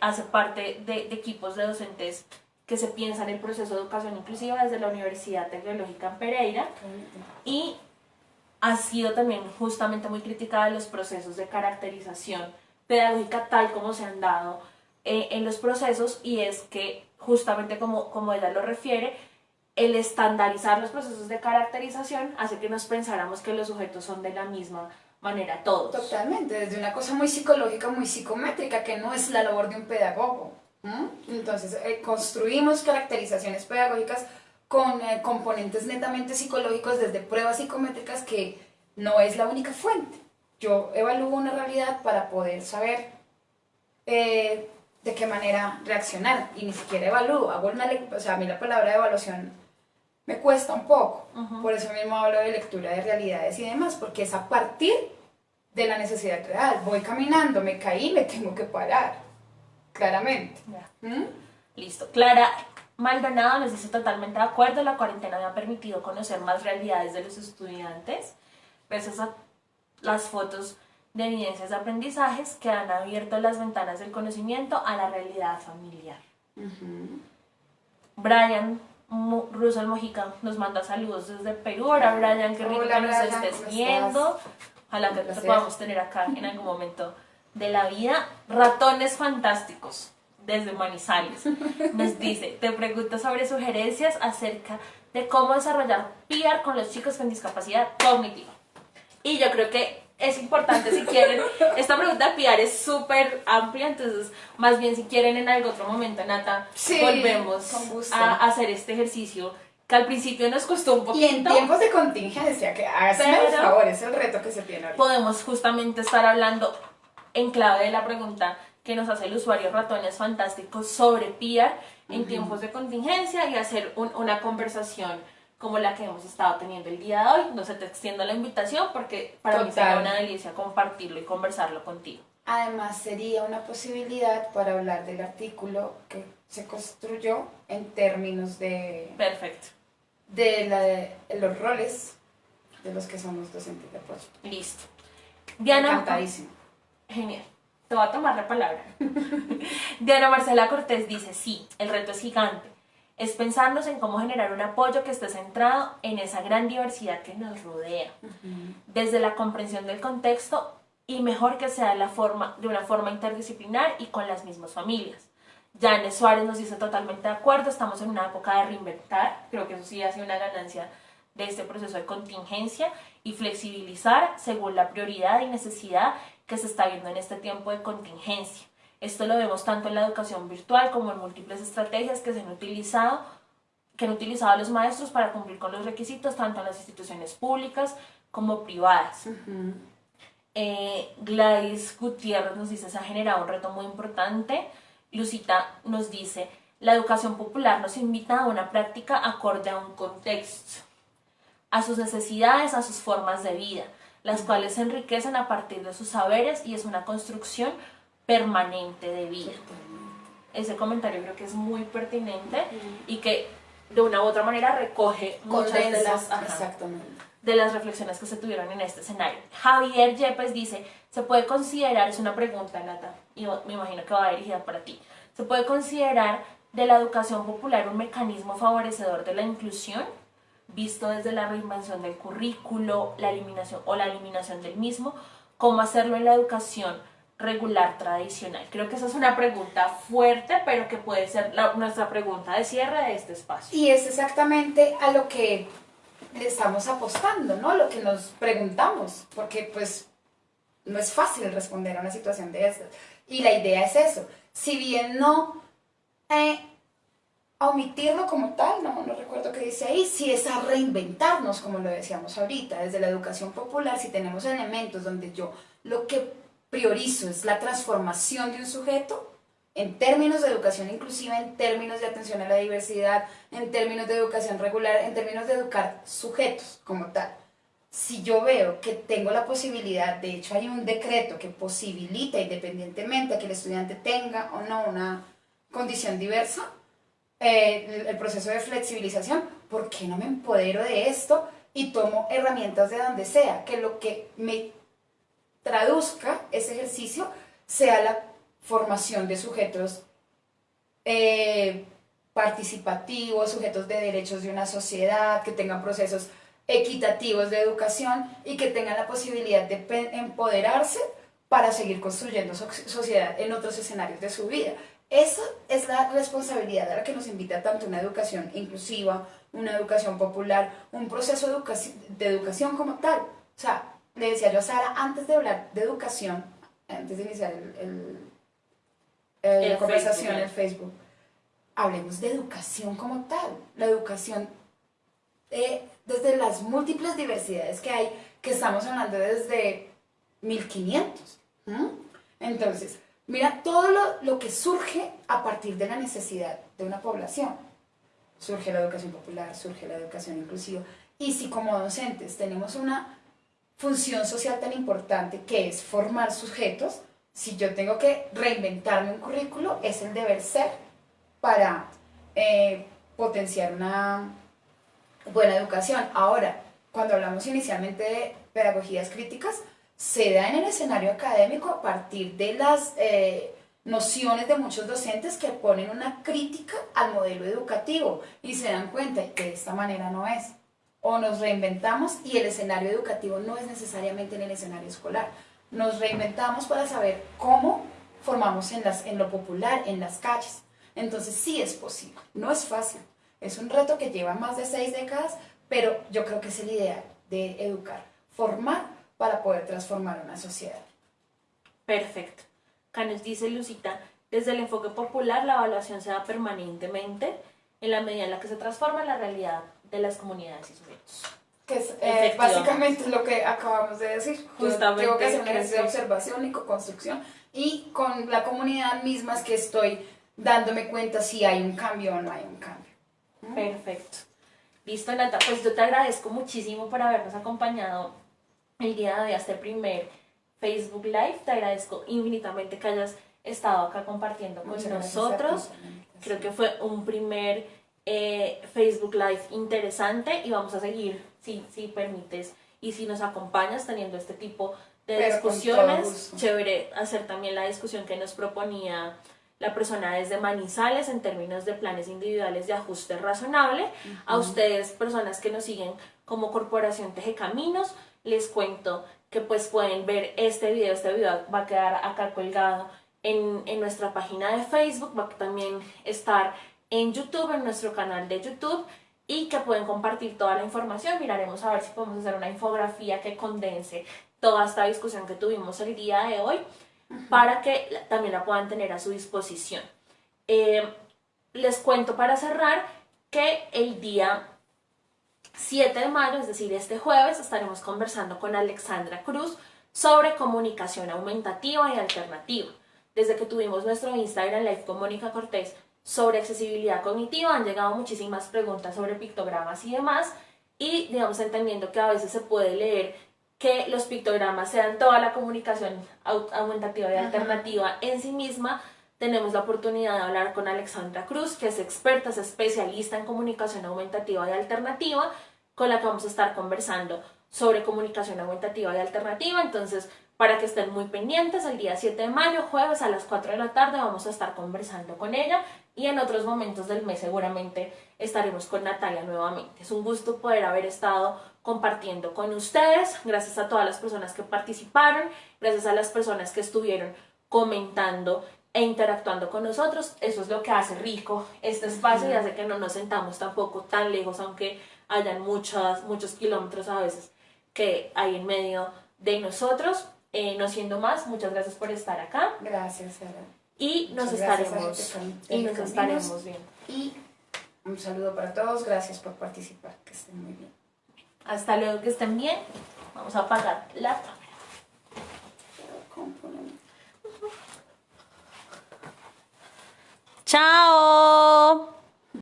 Speaker 1: hace parte de, equipos de docentes que se piensan el proceso de educación inclusiva desde la Universidad Tecnológica en Pereira. Y ha sido también justamente muy criticada los procesos de caracterización pedagógica tal como se han dado eh, en los procesos y es que justamente como, como ella lo refiere, el estandarizar los procesos de caracterización hace que nos pensáramos que los sujetos son de la misma manera todos.
Speaker 2: Totalmente, desde una cosa muy psicológica, muy psicométrica, que no es la labor de un pedagogo. ¿m? Entonces, eh, construimos caracterizaciones pedagógicas con eh, componentes netamente psicológicos desde pruebas psicométricas que no es la única fuente. Yo evalúo una realidad para poder saber eh, de qué manera reaccionar y ni siquiera evalúo. Hago una o sea, a mí la palabra evaluación me cuesta un poco.
Speaker 1: Ujú.
Speaker 2: Por eso mismo hablo de lectura de realidades y demás, porque es a partir de la necesidad real. Voy caminando, me caí, me tengo que parar. Claramente. ¿Mm?
Speaker 1: Listo. Clara Maldonado nos dice totalmente de acuerdo, la cuarentena me ha permitido conocer más realidades de los estudiantes, gracias a las fotos de evidencias de aprendizajes que han abierto las ventanas del conocimiento a la realidad familiar. Brian Russell Mojica nos manda saludos desde Perú. Ahora, Brian, qué rico
Speaker 2: Hola,
Speaker 1: que nos
Speaker 2: Brian,
Speaker 1: estés
Speaker 2: ¿cómo
Speaker 1: viendo. Ojalá que
Speaker 2: placer.
Speaker 1: podamos tener acá en algún momento de la vida. Ratones fantásticos. desde Manizales. Nos dice, te pregunto sobre sugerencias acerca de cómo desarrollar PR con los chicos con discapacidad cognitiva. Y yo creo que es importante si quieren, esta pregunta de PR es súper amplia, entonces más bien si quieren en algún otro momento, Nata,
Speaker 2: Sí,
Speaker 1: volvemos a hacer este ejercicio que al principio nos costó un
Speaker 2: Y
Speaker 1: poquito.
Speaker 2: en tiempos de contingencia, que el
Speaker 1: Pero-
Speaker 2: favor, es el reto que se tiene ahorita.
Speaker 1: podemos justamente estar hablando en clave de la pregunta que nos hace el usuario Ratones Fantásticos sobre PR en tiempos de contingencia y hacer un- una conversación como la que hemos estado teniendo el día de hoy. No se te extiendo la invitación porque para mí
Speaker 2: Total.
Speaker 1: sería una delicia compartirlo y conversarlo contigo.
Speaker 2: Además, sería una posibilidad para hablar del artículo que se construyó en términos de,
Speaker 1: Perfecto.
Speaker 2: de, la- de los roles de los que somos docentes de apoyo.
Speaker 1: Listo. Diana,
Speaker 2: Encantadísimo.
Speaker 1: Genial. Te voy a tomar la palabra. Diana Marcela Cortés dice, sí, el reto es gigante. Es pensarnos en cómo generar un apoyo que esté centrado en esa gran diversidad que nos rodea, desde la comprensión del contexto y mejor que sea la forma, de una forma interdisciplinar y con las mismas familias. Janes Suárez nos dice totalmente de acuerdo, estamos en una época de reinventar, creo que eso sí ha sido una ganancia de este proceso de contingencia y flexibilizar según la prioridad y necesidad que se está viendo en este tiempo de contingencia. Esto lo vemos tanto en la educación virtual como en múltiples estrategias que se han utilizado que han utilizado los maestros para cumplir con los requisitos tanto en las instituciones públicas como privadas. Eh, Gladys Gutiérrez nos dice, se ha generado un reto muy importante. Lucita nos dice, la educación popular nos invita a una práctica acorde a un contexto, a sus necesidades, a sus formas de vida, las cuales se enriquecen a partir de sus saberes y es una construcción permanente de vida. Ese comentario creo que es muy pertinente y que de una u otra manera recoge muchas de las,
Speaker 2: Exactamente.
Speaker 1: De las reflexiones que se tuvieron en este escenario. Javier Yepes dice, ¿se puede considerar, es una pregunta, Nata, y me imagino que va dirigida para ti, ¿se puede considerar de la educación popular un mecanismo favorecedor de la inclusión, visto desde la reinvención del currículo, la eliminación o la eliminación del mismo, cómo hacerlo en la educación regular tradicional? Creo que esa es una pregunta fuerte, pero que puede ser nuestra pregunta de cierre de este espacio.
Speaker 2: Y es exactamente a lo que le estamos apostando, ¿no? Lo que nos preguntamos, porque pues no es fácil responder a una situación de estas. Y la idea es eso. Si bien no eh, omitirlo como tal, no, no recuerdo qué dice ahí, si es a reinventarnos, como lo decíamos ahorita, desde la educación popular, si tenemos elementos donde yo lo que priorizo es la transformación de un sujeto, en términos de educación inclusiva, en términos de atención a la diversidad, en términos de educación regular, en términos de educar sujetos como tal. Si yo veo que tengo la posibilidad, de hecho hay un decreto que posibilita independientemente a que el estudiante tenga o no una condición diversa, eh, el- proceso de flexibilización, ¿por qué no me empodero de esto y tomo herramientas de donde sea? Que lo que me traduzca ese ejercicio sea la formación de sujetos eh, participativos, sujetos de derechos de una sociedad, que tengan procesos equitativos de educación y que tengan la posibilidad de empoderarse para seguir construyendo so- sociedad en otros escenarios de su vida. Esa es la responsabilidad a la que nos invita tanto una educación inclusiva, una educación popular, un proceso de, educaci- de educación como tal. O sea, le decía yo a Sara, antes de hablar de educación, antes de iniciar el- la conversación
Speaker 1: Facebook,
Speaker 2: en Facebook, hablemos de educación como tal. La educación eh, desde las múltiples diversidades que hay, que estamos hablando desde 1500. ¿m? Entonces, mira todo lo, lo que surge a partir de la necesidad de una población. Surge la educación popular, surge la educación inclusiva. Y si como docentes tenemos una función social tan importante que es formar sujetos, si yo tengo que reinventarme un currículo, es el deber ser para eh, potenciar una buena educación. Ahora, cuando hablamos inicialmente de pedagogías críticas, se da en el escenario académico a partir de las eh, nociones de muchos docentes que ponen una crítica al modelo educativo y se dan cuenta que de esta manera no es. O nos reinventamos y el escenario educativo no es necesariamente en el escenario escolar. Nos reinventamos para saber cómo formamos en, las, lo popular, en las calles. Entonces sí es posible, no es fácil. Es un reto que lleva más de seis décadas, pero yo creo que es el ideal de educar, formar para poder transformar una sociedad.
Speaker 1: Perfecto. Acá nos dice Lucita, desde el enfoque popular la evaluación se da permanentemente en la medida en la que se transforma la realidad de las comunidades y sujetos.
Speaker 2: Que es eh, básicamente lo que acabamos de decir. Justamente. tengo que hacer un ejercicio de observación y co-construcción y con la comunidad misma es que estoy dándome cuenta si hay un cambio o no hay un cambio.
Speaker 1: ¿Mm? Perfecto. Listo, Nata. Pues yo te agradezco muchísimo por habernos acompañado el día de este primer Facebook Live. Te agradezco infinitamente que hayas estado acá compartiendo con nosotros. Creo que fue un primer eh, Facebook Live interesante y vamos a seguir, si, si permites, y si nos acompañas teniendo este tipo de discusiones. Chévere hacer también la discusión que nos proponía la persona desde Manizales en términos de planes individuales de ajuste razonable. A ustedes, personas que nos siguen como Corporación Teje Caminos, les cuento que pues pueden ver este video, este video va a quedar acá colgado en, en nuestra página de Facebook, va a también estar en YouTube, en nuestro canal de YouTube y que pueden compartir toda la información. Miraremos a ver si podemos hacer una infografía que condense toda esta discusión que tuvimos el día de hoy para que también la puedan tener a su disposición. Eh, les cuento para cerrar que el día 7 de mayo, es decir, este jueves, estaremos conversando con Alexandra Cruz sobre comunicación aumentativa y alternativa. Desde que tuvimos nuestro Instagram Live con Mónica Cortés sobre accesibilidad cognitiva, han llegado muchísimas preguntas sobre pictogramas y demás, y digamos entendiendo que a veces se puede leer que los pictogramas sean toda la comunicación aumentativa y alternativa en sí misma, tenemos la oportunidad de hablar con Alexandra Cruz, que es experta, es especialista en comunicación aumentativa y alternativa, con la que vamos a estar conversando sobre comunicación aumentativa y alternativa. Entonces, para que estén muy pendientes, el día 7 de mayo, jueves a las 4 de la tarde, vamos a estar conversando con ella y en otros momentos del mes seguramente estaremos con Natalia nuevamente. Es un gusto poder haber estado compartiendo con ustedes, gracias a todas las personas que participaron, gracias a las personas que estuvieron comentando e interactuando con nosotros. Eso es lo que hace rico este espacio y hace que no nos sentamos tampoco tan lejos, aunque hayan muchos, muchos kilómetros a veces que hay en medio de nosotros. Eh, no siendo más, muchas gracias por estar acá.
Speaker 2: Gracias, Sara.
Speaker 1: Y nos estaremos, y nos estaremos viendo.
Speaker 2: Y un saludo para todos, gracias por participar, que estén muy bien.
Speaker 1: Hasta luego, que estén bien. Vamos a apagar la cámara. Chao.